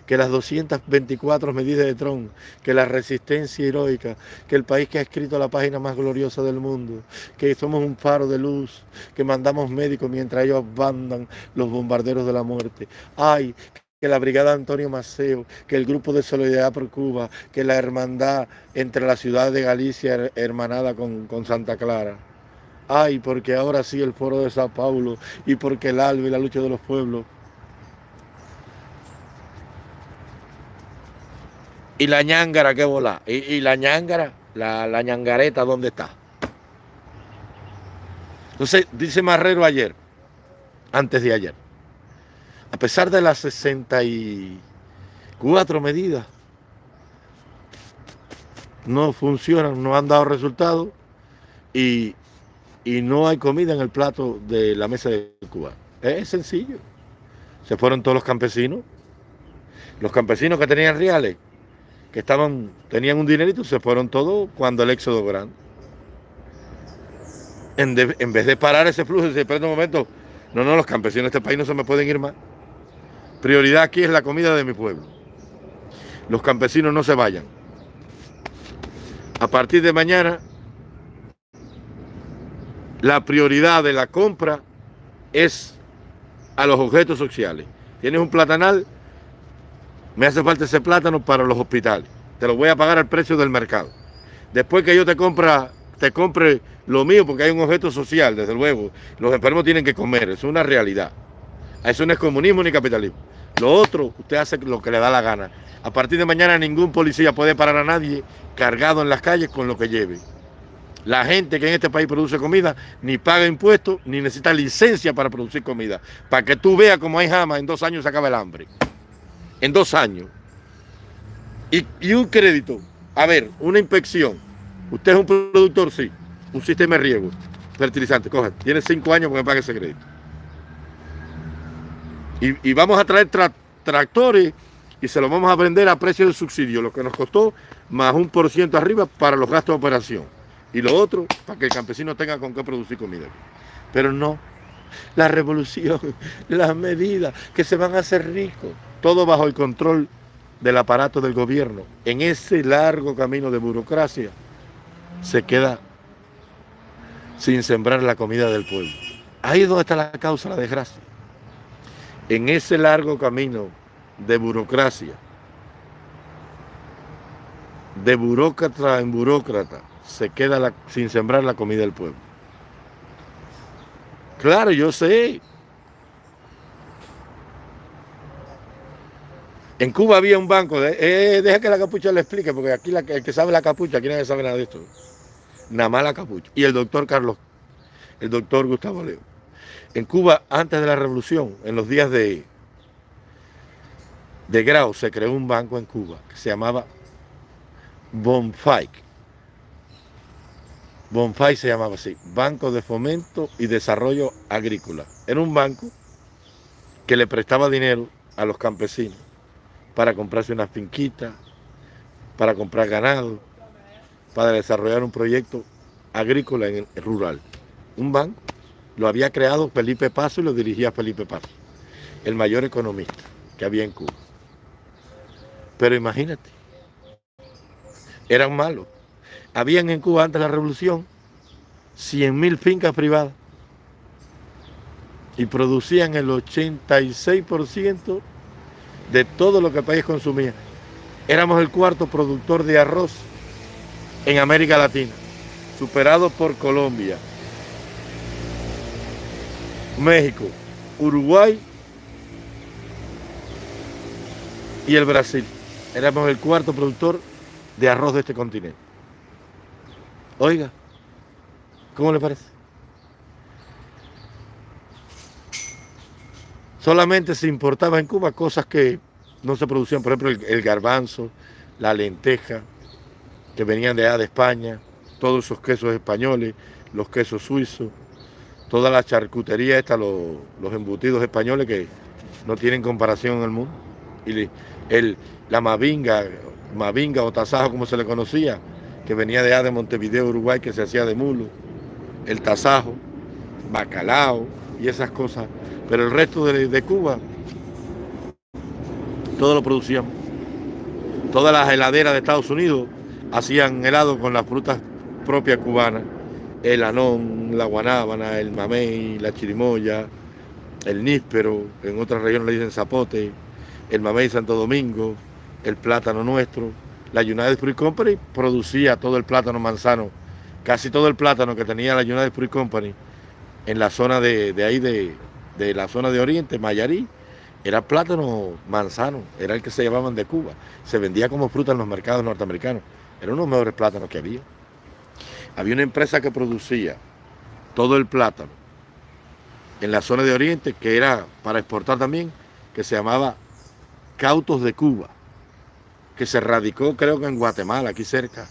Que las 224 medidas de Trump, que la resistencia heroica, que el país que ha escrito la página más gloriosa del mundo, que somos un faro de luz, que mandamos médicos mientras ellos bandan los bombarderos de la muerte. Ay, que la Brigada Antonio Maceo, que el Grupo de Solidaridad por Cuba, que la hermandad entre la ciudad de Galicia hermanada con, Santa Clara. Ay, porque ahora sí el Foro de Sao Paulo y porque el ALBE y la lucha de los pueblos. Y la ñangara, qué bola. Y, la ñangara, la, la ñangareta, ¿dónde está? Entonces, dice Marrero ayer, antes de ayer. A pesar de las 64 medidas, no funcionan, no han dado resultados y, y no hay comida en el plato de la mesa de Cuba. Es sencillo. Se fueron todos los campesinos. Los campesinos que tenían reales, que estaban, tenían un dinerito, se fueron todos cuando el éxodo grande. En, en vez de parar ese flujo, se espera un momento, no, no, los campesinos de este país no se me pueden ir más. Prioridad aquí es la comida de mi pueblo. Los campesinos no se vayan. A partir de mañana, la prioridad de la compra es a los objetos sociales. Tienes un platanal, me hace falta ese plátano para los hospitales. Te lo voy a pagar al precio del mercado. Después que yo te compra, te compre lo mío, porque hay un objeto social, desde luego. Los enfermos tienen que comer, es una realidad. Eso no es comunismo ni capitalismo. Lo otro, usted hace lo que le da la gana. A partir de mañana ningún policía puede parar a nadie cargado en las calles con lo que lleve. La gente que en este país produce comida ni paga impuestos ni necesita licencia para producir comida. Para que tú veas cómo hay jamás, en dos años se acaba el hambre. En dos años. Y, un crédito. A ver, una inspección. Usted es un productor, sí. Un sistema de riego. Fertilizante. Coge. Tiene cinco años para que pague ese crédito. Y, vamos a traer tra tractores y se los vamos a vender a precio de subsidio, lo que nos costó más un por ciento arriba para los gastos de operación. Y lo otro, para que el campesino tenga con qué producir comida. Pero no, la revolución, las medidas que se van a hacer ricos, todo bajo el control del aparato del gobierno, en ese largo camino de burocracia, se queda sin sembrar la comida del pueblo. Ahí es donde está la causa, la desgracia. En ese largo camino de burocracia, de burócrata en burócrata, se queda sin sembrar la comida del pueblo. Claro, yo sé. En Cuba había un banco, de, eh, deja que la capucha le explique, porque aquí el que sabe la capucha, aquí nadie sabe nada de esto. Nada más la capucha. Y el doctor Carlos, el doctor Gustavo Leo. En Cuba, antes de la revolución, en los días de, de Grau, se creó un banco en Cuba que se llamaba Bonfike. Bonfai se llamaba así, Banco de Fomento y Desarrollo Agrícola. Era un banco que le prestaba dinero a los campesinos para comprarse una finquita, para comprar ganado, para desarrollar un proyecto agrícola en el rural. Un banco lo había creado Felipe Paso y lo dirigía Felipe Paso, el mayor economista que había en Cuba. Pero imagínate, eran malos habían en Cuba antes de la revolución 100.000 fincas privadas y producían el 86% de todo lo que el país consumía. Éramos el cuarto productor de arroz en América Latina, superado por Colombia, México, Uruguay y el Brasil. Éramos el cuarto productor de arroz de este continente. Oiga, ¿cómo le parece? Solamente se importaba en Cuba cosas que no se producían, por ejemplo, el, garbanzo, la lenteja, que venían de allá de España, todos esos quesos españoles, los quesos suizos, toda la charcutería esta, los, embutidos españoles que no tienen comparación en el mundo. Y el, la mavinga, mavinga o tasajo como se le conocía, que venía de allá de Montevideo, Uruguay, que se hacía de mulo, el tasajo, bacalao y esas cosas. Pero el resto de, Cuba, todo lo producíamos. Todas las heladeras de Estados Unidos hacían helado con las frutas propias cubanas. El anón, la guanábana, el mamey, la chirimoya, el níspero, en otras regiones le dicen zapote, el mamey Santo Domingo, el plátano nuestro, la United Fruit Company producía todo el plátano manzano, casi todo el plátano que tenía la United Fruit Company en la zona de, ahí, de, la zona de Oriente, Mayarí, era plátano manzano, era el que se llevaban de Cuba. Se vendía como fruta en los mercados norteamericanos. Era uno de los mejores plátanos que había. Había una empresa que producía todo el plátano en la zona de Oriente, que era para exportar también, que se llamaba Cautos de Cuba, que se radicó creo que en Guatemala, aquí cerca,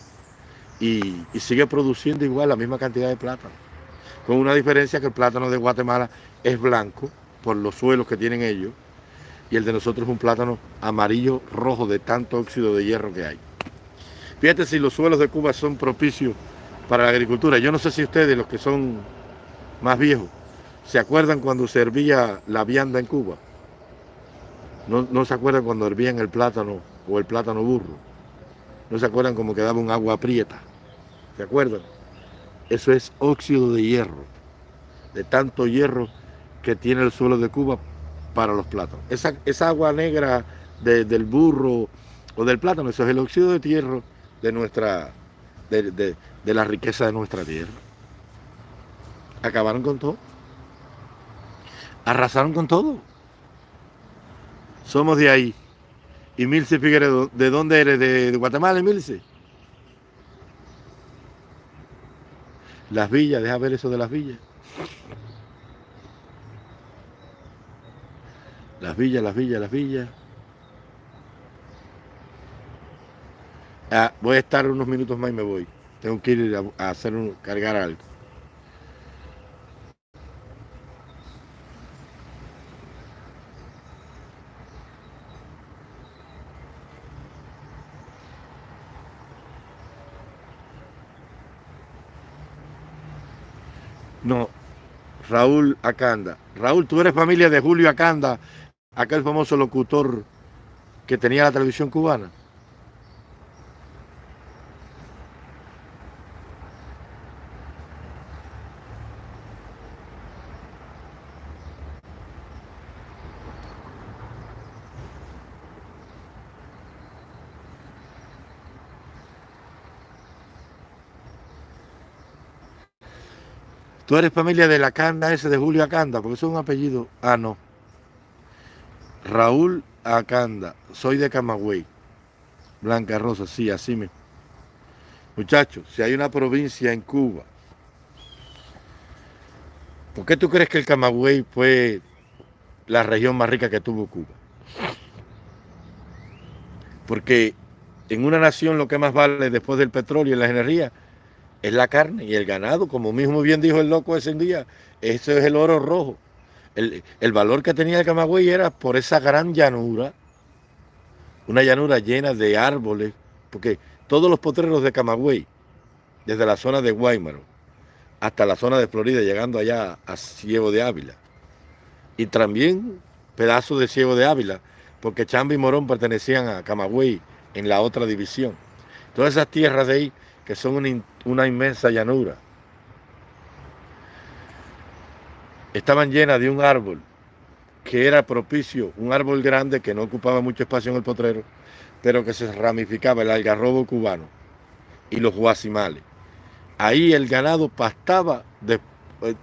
y, sigue produciendo igual la misma cantidad de plátano, con una diferencia que el plátano de Guatemala es blanco por los suelos que tienen ellos, y el de nosotros es un plátano amarillo rojo de tanto óxido de hierro que hay. Fíjate si los suelos de Cuba son propicios para la agricultura. Yo no sé si ustedes, los que son más viejos, se acuerdan cuando se hervía la vianda en Cuba. No, se acuerdan cuando hervían el plátano o el plátano burro. No se acuerdan cómo quedaba un agua aprieta. ¿Se acuerdan? Eso es óxido de hierro, de tanto hierro que tiene el suelo de Cuba para los plátanos. Esa, agua negra del burro o del plátano, eso es el óxido de hierro de nuestra, de, de la riqueza de nuestra tierra. Acabaron con todo. Arrasaron con todo. Somos de ahí. Y Milce Figueredo, ¿de dónde eres? ¿De, Guatemala, Milce? Las villas, deja ver eso de las villas. Las villas, las villas, las villas. Ah, voy a estar unos minutos más y me voy. Tengo que ir a, hacer un, cargar algo. No, Raúl Acanda. Raúl, tú eres familia de Julio Acanda, aquel famoso locutor que tenía la televisión cubana. Tú eres familia de la Canda ese de Julio Acanda, porque es un apellido. Ah, no. Raúl Acanda, soy de Camagüey. Blanca Rosa, sí, así me. Muchachos, si hay una provincia en Cuba, ¿por qué tú crees que el Camagüey fue la región más rica que tuvo Cuba? Porque en una nación lo que más vale después del petróleo y la energía es la carne y el ganado, como mismo bien dijo el loco ese día, eso es el oro rojo. El, valor que tenía el Camagüey era por esa gran llanura, una llanura llena de árboles, porque todos los potreros de Camagüey, desde la zona de Guaymaro hasta la zona de Florida, llegando allá a Ciego de Ávila, y también pedazos de Ciego de Ávila, porque Chamba y Morón pertenecían a Camagüey en la otra división. Todas esas tierras de ahí que son una, inmensa llanura. Estaban llenas de un árbol que era propicio, un árbol grande que no ocupaba mucho espacio en el potrero, pero que se ramificaba el algarrobo cubano y los guasimales. Ahí el ganado pastaba, eh,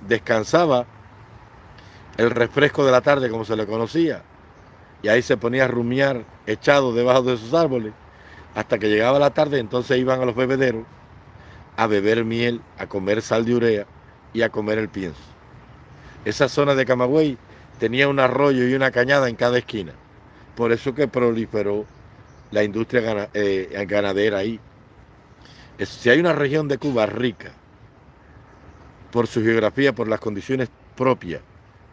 descansaba el refresco de la tarde, como se le conocía, y ahí se ponía a rumiar echado debajo de esos árboles, hasta que llegaba la tarde, entonces iban a los bebederos a beber miel, a comer sal de urea y a comer el pienso. Esa zona de Camagüey tenía un arroyo y una cañada en cada esquina. Por eso que proliferó la industria eh, ganadera ahí. Si hay una región de Cuba rica, por su geografía, por las condiciones propias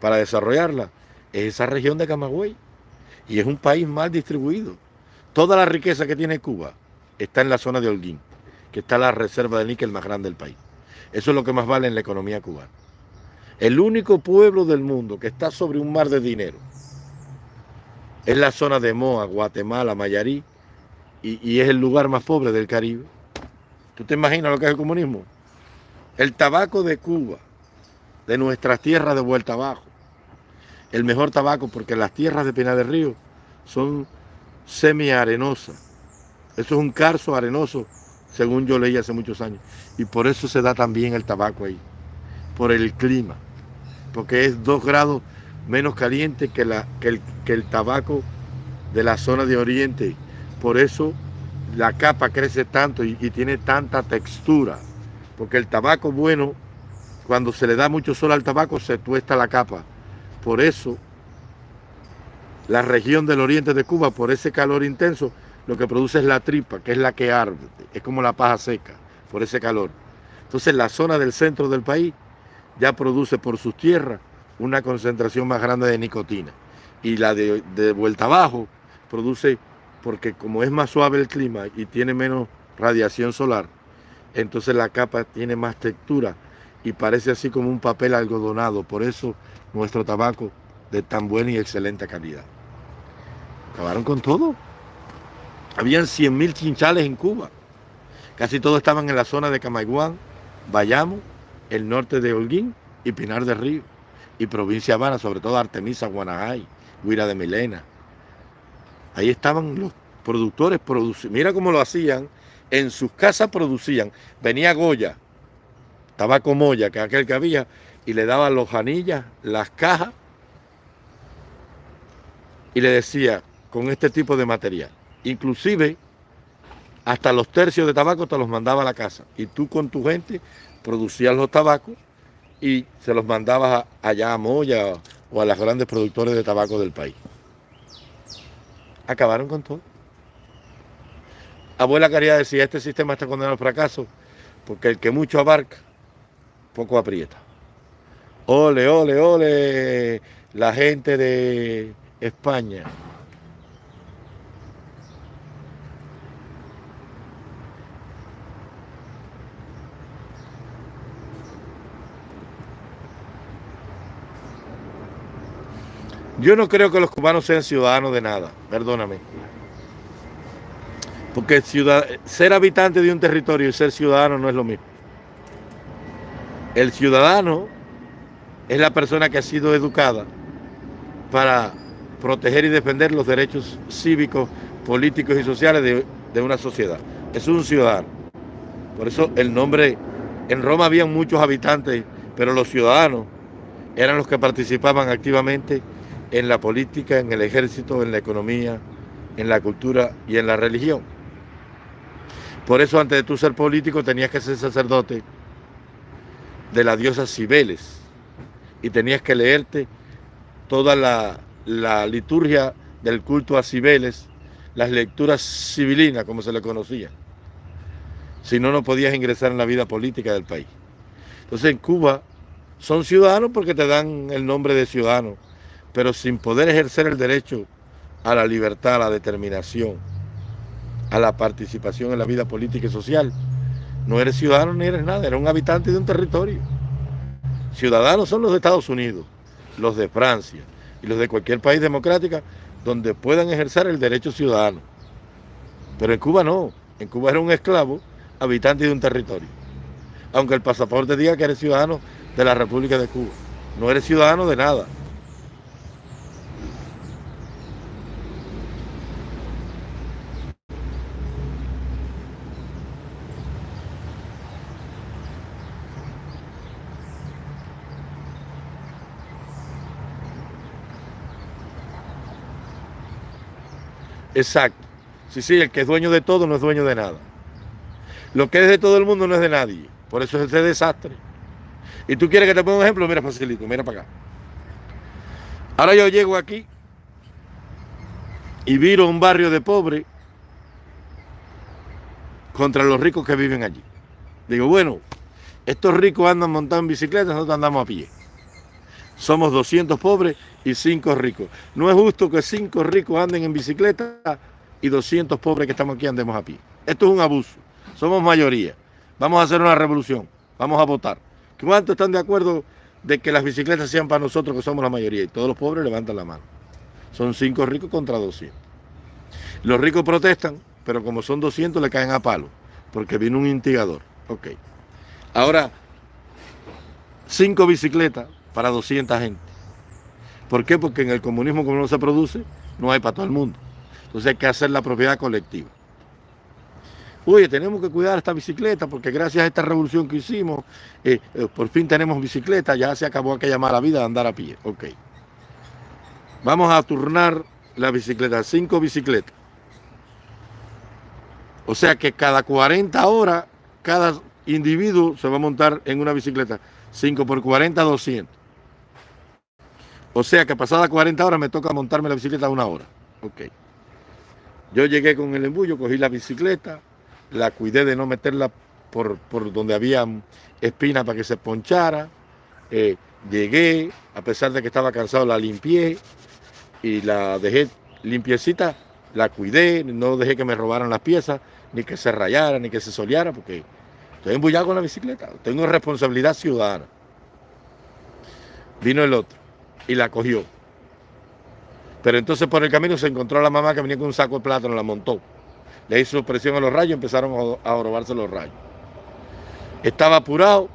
para desarrollarla, es esa región de Camagüey. Y es un país mal distribuido. Toda la riqueza que tiene Cuba está en la zona de Holguín que está la reserva de níquel más grande del país. Eso es lo que más vale en la economía cubana. El único pueblo del mundo que está sobre un mar de dinero es la zona de Moa, Guatemala, Mayarí, y, es el lugar más pobre del Caribe. ¿Tú te imaginas lo que es el comunismo? El tabaco de Cuba, de nuestras tierras de vuelta abajo, el mejor tabaco porque las tierras de Pena del Río son semi-arenosas. Eso es un carso arenoso según yo leí hace muchos años. Y por eso se da también el tabaco ahí, por el clima, porque es dos grados menos caliente que, la, que, el, tabaco de la zona de Oriente. Por eso la capa crece tanto y, tiene tanta textura, porque el tabaco bueno cuando se le da mucho sol al tabaco se tuesta la capa. Por eso, la región del oriente de Cuba, por ese calor intenso, lo que produce es la tripa, que es la que arde, es como la paja seca, por ese calor. Entonces la zona del centro del país ya produce por sus tierras una concentración más grande de nicotina. Y la de, vuelta abajo produce, porque como es más suave el clima y tiene menos radiación solar, entonces la capa tiene más textura y parece así como un papel algodonado. Por eso nuestro tabaco de tan buena y excelente calidad. Acabaron con todo. Habían 100.000 chinchales en Cuba. Casi todos estaban en la zona de Camaiguán, Bayamo, el norte de Holguín y Pinar del Río. Y provincia Habana, sobre todo Artemisa, Guanajay, Huira de Milena. Ahí estaban los productores. Mira cómo lo hacían. En sus casas producían. Venía Goya, tabaco moya, que aquel que había, y le daba los anillas, las cajas, y le decía, con este tipo de material. Inclusive, hasta los tercios de tabaco te los mandaba a la casa. Y tú con tu gente producías los tabacos y se los mandabas allá a Moya o a las grandes productores de tabaco del país. Acabaron con todo. Abuela quería decir, este sistema está condenado al fracaso, porque el que mucho abarca, poco aprieta. Ole, ole, ole, la gente de España. Yo no creo que los cubanos sean ciudadanos de nada, perdóname. Porque ser habitante de un territorio y ser ciudadano no es lo mismo. El ciudadano es la persona que ha sido educada para proteger y defender los derechos cívicos, políticos y sociales de, de una sociedad. Es un ciudadano. Por eso el nombre, en Roma había muchos habitantes, pero los ciudadanos eran los que participaban activamente en la política, en el ejército, en la economía, en la cultura y en la religión. Por eso antes de tú ser político tenías que ser sacerdote de la diosa Cibeles y tenías que leerte toda la, liturgia del culto a Cibeles, las lecturas civilinas, como se le conocía. Si no, no podías ingresar en la vida política del país. Entonces en Cuba son ciudadanos porque te dan el nombre de ciudadano, pero sin poder ejercer el derecho a la libertad, a la determinación, a la participación en la vida política y social, no eres ciudadano ni eres nada, eres un habitante de un territorio. Ciudadanos son los de Estados Unidos, los de Francia y los de cualquier país democrático donde puedan ejercer el derecho ciudadano. Pero en Cuba no, en Cuba eres un esclavo, habitante de un territorio. Aunque el pasaporte diga que eres ciudadano de la República de Cuba, no eres ciudadano de nada. Exacto. Sí, sí, el que es dueño de todo no es dueño de nada. Lo que es de todo el mundo no es de nadie. Por eso es ese desastre. Y tú quieres que te ponga un ejemplo, mira facilito, mira para acá. Ahora yo llego aquí y viro un barrio de pobres contra los ricos que viven allí. Digo, bueno, estos ricos andan montados en bicicleta, nosotros andamos a pie. Somos 200 pobres y 5 ricos. No es justo que 5 ricos anden en bicicleta y 200 pobres que estamos aquí andemos a pie. Esto es un abuso. Somos mayoría. Vamos a hacer una revolución. Vamos a votar. ¿Cuántos están de acuerdo de que las bicicletas sean para nosotros que somos la mayoría? Y todos los pobres levantan la mano. Son 5 ricos contra 200. Los ricos protestan, pero como son 200 le caen a palo, porque viene un instigador. Ok. Ahora, 5 bicicletas para 200 gente. ¿Por qué? Porque en el comunismo como no se produce, no hay para todo el mundo. Entonces hay que hacer la propiedad colectiva. Oye, tenemos que cuidar esta bicicleta porque gracias a esta revolución que hicimos, eh, eh, por fin tenemos bicicleta, ya se acabó aquella mala vida de andar a pie. Ok. Vamos a turnar la bicicleta, cinco bicicletas. O sea que cada 40 horas, cada individuo se va a montar en una bicicleta. 5 por 40, 200. O sea que pasada 40 horas me toca montarme la bicicleta una hora. Ok. Yo llegué con el embullo, cogí la bicicleta, la cuidé de no meterla por, donde había espinas para que se ponchara. Eh, llegué, a pesar de que estaba cansado, la limpié y la dejé limpiecita, la cuidé, no dejé que me robaran las piezas, ni que se rayara, ni que se soleara, porque estoy embullado con la bicicleta, tengo responsabilidad ciudadana. Vino el otro y la cogió. Pero entonces por el camino se encontró a la mamá que venía con un saco de plátano, la montó. Le hizo presión a los rayos, empezaron a, robarse los rayos. Estaba apurado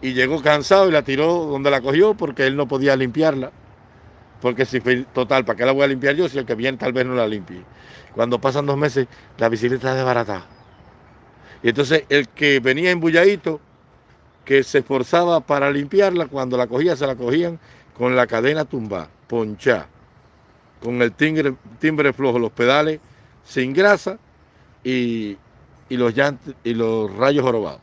y llegó cansado y la tiró donde la cogió porque él no podía limpiarla. Porque si total, ¿para qué la voy a limpiar yo si el que viene tal vez no la limpie? Cuando pasan dos meses, la bicicleta es desbaratada. Y entonces el que venía embulladito, que se esforzaba para limpiarla, cuando la cogía, se la cogían con la cadena tumba, ponchá, con el timbre, flojo, los pedales sin grasa y, los, los rayos jorobados.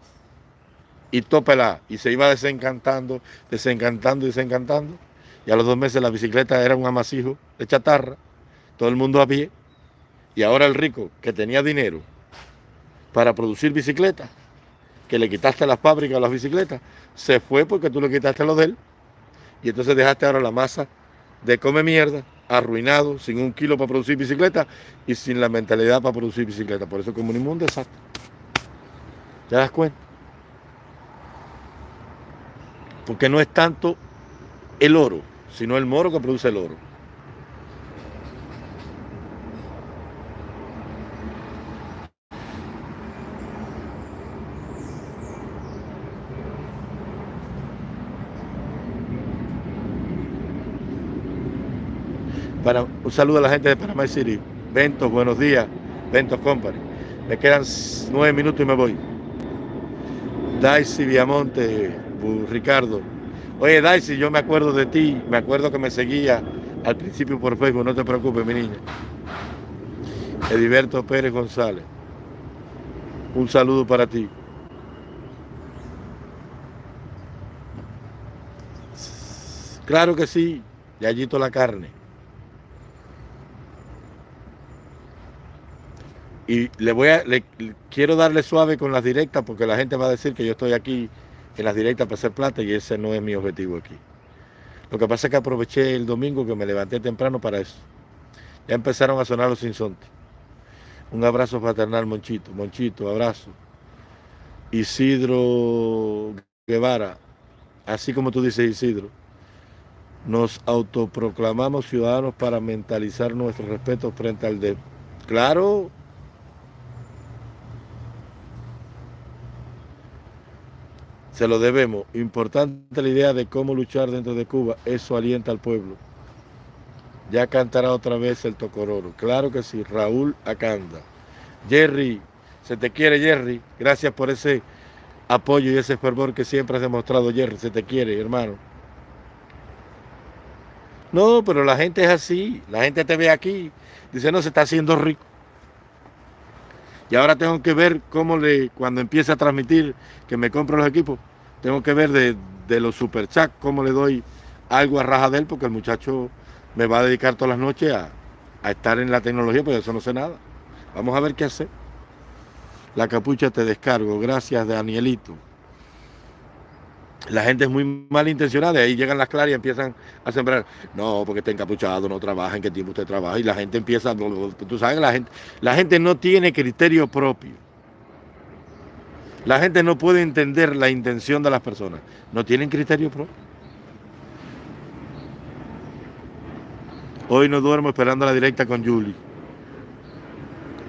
Y topela, y se iba desencantando, desencantando, desencantando. Y a los dos meses la bicicleta era un amasijo de chatarra, todo el mundo a pie. Y ahora el rico, que tenía dinero para producir bicicletas, que le quitaste las fábricas a las bicicletas, se fue porque tú le quitaste lo de él y entonces dejaste ahora la masa de come mierda, arruinado, sin un kilo para producir bicicleta y sin la mentalidad para producir bicicleta. Por eso el comunismo es un desastre. ¿Te das cuenta? Porque no es tanto el oro, sino el moro que produce el oro. Un saludo a la gente de Panamá City. Ventos, buenos días. Ventos Company. Me quedan nueve minutos y me voy. Daisy Viamonte, Ricardo. Oye, Daisy, yo me acuerdo de ti. Me acuerdo que me seguía al principio por Facebook. No te preocupes, mi niña. Ediberto Pérez González. Un saludo para ti. Claro que sí, Yayito la carne. Y le voy a, quiero darle suave con las directas porque la gente va a decir que yo estoy aquí en las directas para hacer plata y ese no es mi objetivo aquí. Lo que pasa es que aproveché el domingo que me levanté temprano para eso. Ya empezaron a sonar los insontes. Un abrazo fraternal, Monchito. Monchito, abrazo. Isidro Guevara, así como tú dices, Isidro, nos autoproclamamos ciudadanos para mentalizar nuestro respeto frente al de... Claro, Se lo debemos. Importante la idea de cómo luchar dentro de Cuba. Eso alienta al pueblo. Ya cantará otra vez el Tocororo. Claro que sí. Raúl Acanda. Jerry, se te quiere Jerry. Gracias por ese apoyo y ese fervor que siempre has demostrado Jerry. Se te quiere, hermano. No, pero la gente es así. La gente te ve aquí. Dice, no, se está haciendo rico. Y ahora tengo que ver cómo le, cuando empiece a transmitir que me compro los equipos, tengo que ver de, los super chats cómo le doy algo a raja de él, porque el muchacho me va a dedicar todas las noches a, a estar en la tecnología, pues eso no sé nada. Vamos a ver qué hacer. La capucha te descargo. Gracias, Danielito la gente es muy malintencionada, y ahí llegan las claras y empiezan a sembrar, no, porque está encapuchado, no trabaja, en qué tiempo usted trabaja, y la gente empieza, tú sabes, la gente, la gente no tiene criterio propio. La gente no puede entender la intención de las personas, no tienen criterio propio. Hoy no duermo esperando la directa con Julie.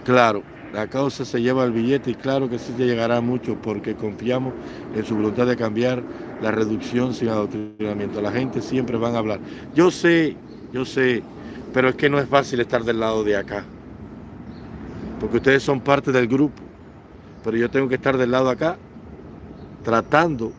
Claro, la causa se lleva el billete y claro que sí te llegará mucho porque confiamos en su voluntad de cambiar la reducción sin adoctrinamiento. La gente siempre van a hablar. Yo sé, yo sé, pero es que no es fácil estar del lado de acá. Porque ustedes son parte del grupo. Pero yo tengo que estar del lado de acá tratando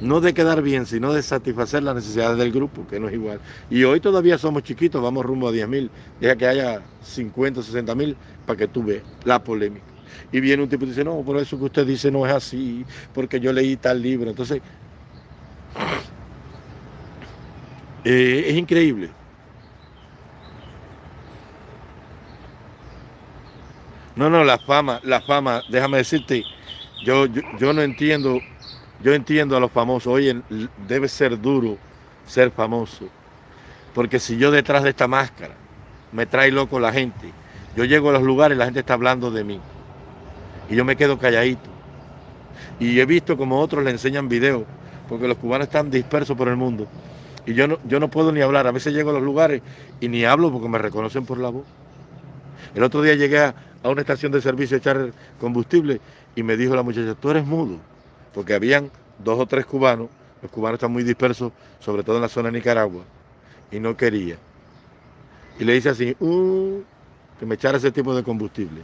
no de quedar bien, sino de satisfacer las necesidades del grupo, que no es igual. Y hoy todavía somos chiquitos, vamos rumbo a 10 mil, deja que haya 50, 60 mil para que tú veas la polémica. Y viene un tipo y dice, no, por eso que usted dice no es así, porque yo leí tal libro. Entonces, eh, es increíble. No, no, la fama, la fama, déjame decirte, yo, yo no entiendo yo entiendo a los famosos, oye, debe ser duro ser famoso, porque si yo detrás de esta máscara me trae loco la gente, yo llego a los lugares y la gente está hablando de mí, y yo me quedo calladito, y he visto como otros le enseñan videos, porque los cubanos están dispersos por el mundo, y yo no, yo no puedo ni hablar, a veces llego a los lugares y ni hablo porque me reconocen por la voz. El otro día llegué a, una estación de servicio a echar combustible y me dijo la muchacha, tú eres mudo, porque habían dos o tres cubanos, los cubanos están muy dispersos, sobre todo en la zona de Nicaragua, y no quería. Y le dice así, uh, que me echara ese tipo de combustible.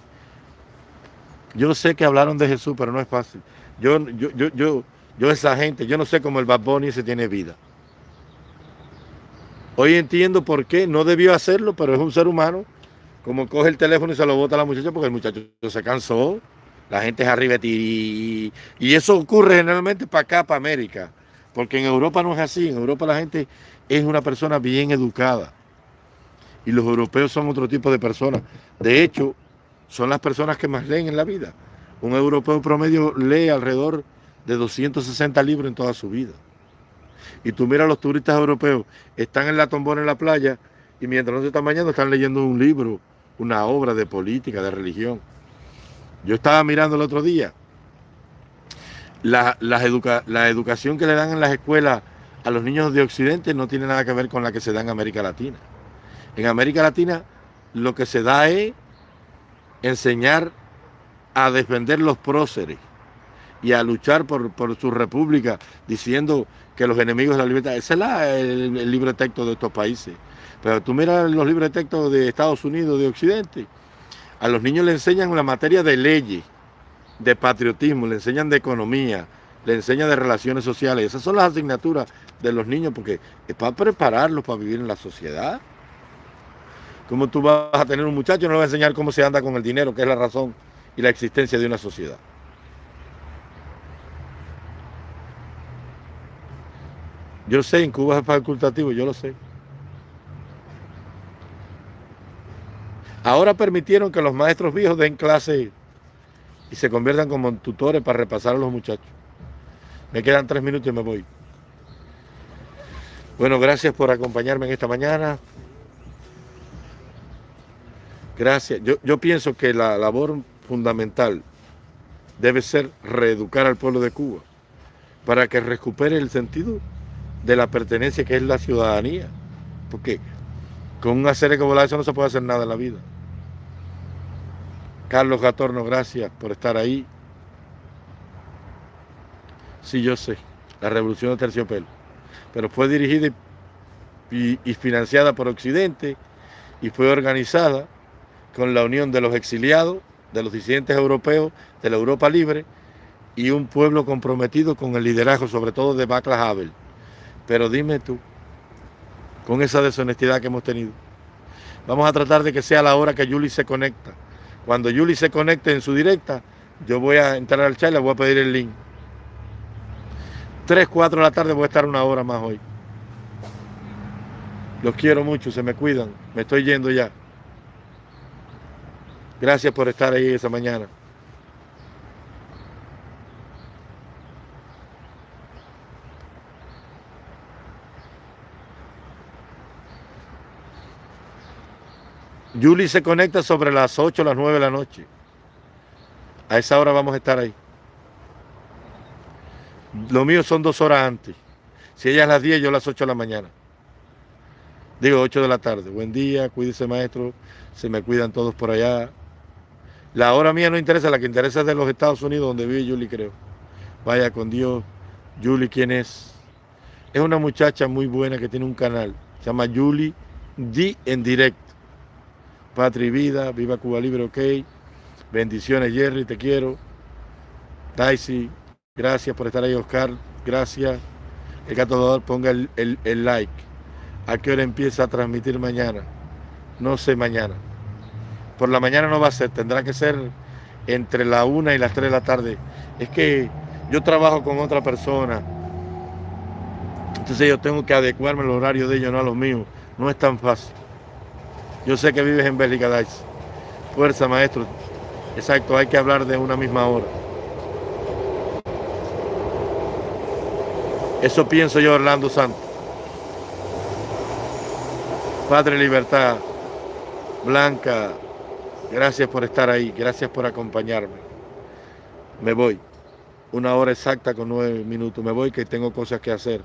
Yo sé que hablaron de Jesús, pero no es fácil. Yo, yo, yo, yo, yo esa gente, yo no sé cómo el Bad Bunny se tiene vida. Hoy entiendo por qué, no debió hacerlo, pero es un ser humano como coge el teléfono y se lo bota a la muchacha porque el muchacho se cansó, la gente es arriba y, y eso ocurre generalmente para acá, para América, porque en Europa no es así, en Europa la gente es una persona bien educada y los europeos son otro tipo de personas. De hecho, son las personas que más leen en la vida. Un europeo promedio lee alrededor de 260 libros en toda su vida. Y tú miras a los turistas europeos, están en la tombona en la playa y mientras no se están bañando están leyendo un libro una obra de política, de religión. Yo estaba mirando el otro día la, la, educación que le dan en las escuelas a los niños de Occidente no tiene nada que ver con la que se da en América Latina. En América Latina lo que se da es enseñar a defender los próceres y a luchar por, su república diciendo que los enemigos de la libertad. Ese es el, el libro de texto de estos países. Pero tú miras los libros de texto de Estados Unidos, de Occidente, a los niños le enseñan la materia de leyes, de patriotismo, le enseñan de economía, le enseñan de relaciones sociales. Esas son las asignaturas de los niños porque es para prepararlos para vivir en la sociedad. Como tú vas a tener un muchacho, no le vas a enseñar cómo se anda con el dinero, que es la razón y la existencia de una sociedad. Yo sé, en Cuba es facultativo, yo lo sé. Ahora permitieron que los maestros viejos den clase y se conviertan como tutores para repasar a los muchachos. Me quedan tres minutos y me voy. Bueno, gracias por acompañarme en esta mañana. Gracias. Yo, yo pienso que la labor fundamental debe ser reeducar al pueblo de Cuba para que recupere el sentido de la pertenencia que es la ciudadanía. Porque con un hacer como eso no se puede hacer nada en la vida. Carlos Gatorno, gracias por estar ahí. Sí, yo sé, la revolución de terciopelo. Pero fue dirigida y, financiada por Occidente y fue organizada con la unión de los exiliados, de los disidentes europeos, de la Europa libre y un pueblo comprometido con el liderazgo, sobre todo de Václav Havel. Pero dime tú, con esa deshonestidad que hemos tenido, vamos a tratar de que sea la hora que Yuli se conecta cuando Yuli se conecte en su directa, yo voy a entrar al chat y le voy a pedir el link. 3, 4 de la tarde voy a estar una hora más hoy. Los quiero mucho, se me cuidan. Me estoy yendo ya. Gracias por estar ahí esa mañana. Yuli se conecta sobre las 8 o las 9 de la noche. A esa hora vamos a estar ahí. Lo mío son dos horas antes. Si ella es las 10, yo a las 8 de la mañana. Digo 8 de la tarde. Buen día, cuídese maestro. Se me cuidan todos por allá. La hora mía no interesa, la que interesa es de los Estados Unidos, donde vive Yuli, creo. Vaya con Dios. Yuli, ¿quién es? Es una muchacha muy buena que tiene un canal. Se llama Yuli D en directo. Patria y vida, viva Cuba Libre, ok. Bendiciones, Jerry, te quiero. Daisy, gracias por estar ahí, Oscar, gracias. El gato ponga el, like. ¿A qué hora empieza a transmitir mañana? No sé mañana. Por la mañana no va a ser, tendrá que ser entre la una y las tres de la tarde. Es que yo trabajo con otra persona Entonces yo tengo que adecuarme al horario de ellos, no a los míos. No es tan fácil. Yo sé que vives en Bélgica. Fuerza, maestro. Exacto, hay que hablar de una misma hora. Eso pienso yo, Orlando Santos. Padre Libertad, Blanca, gracias por estar ahí, gracias por acompañarme. Me voy. Una hora exacta con nueve minutos. Me voy que tengo cosas que hacer.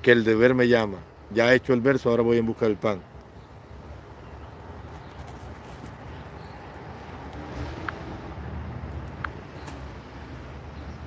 Que el deber me llama. Ya he hecho el verso, ahora voy en busca del pan.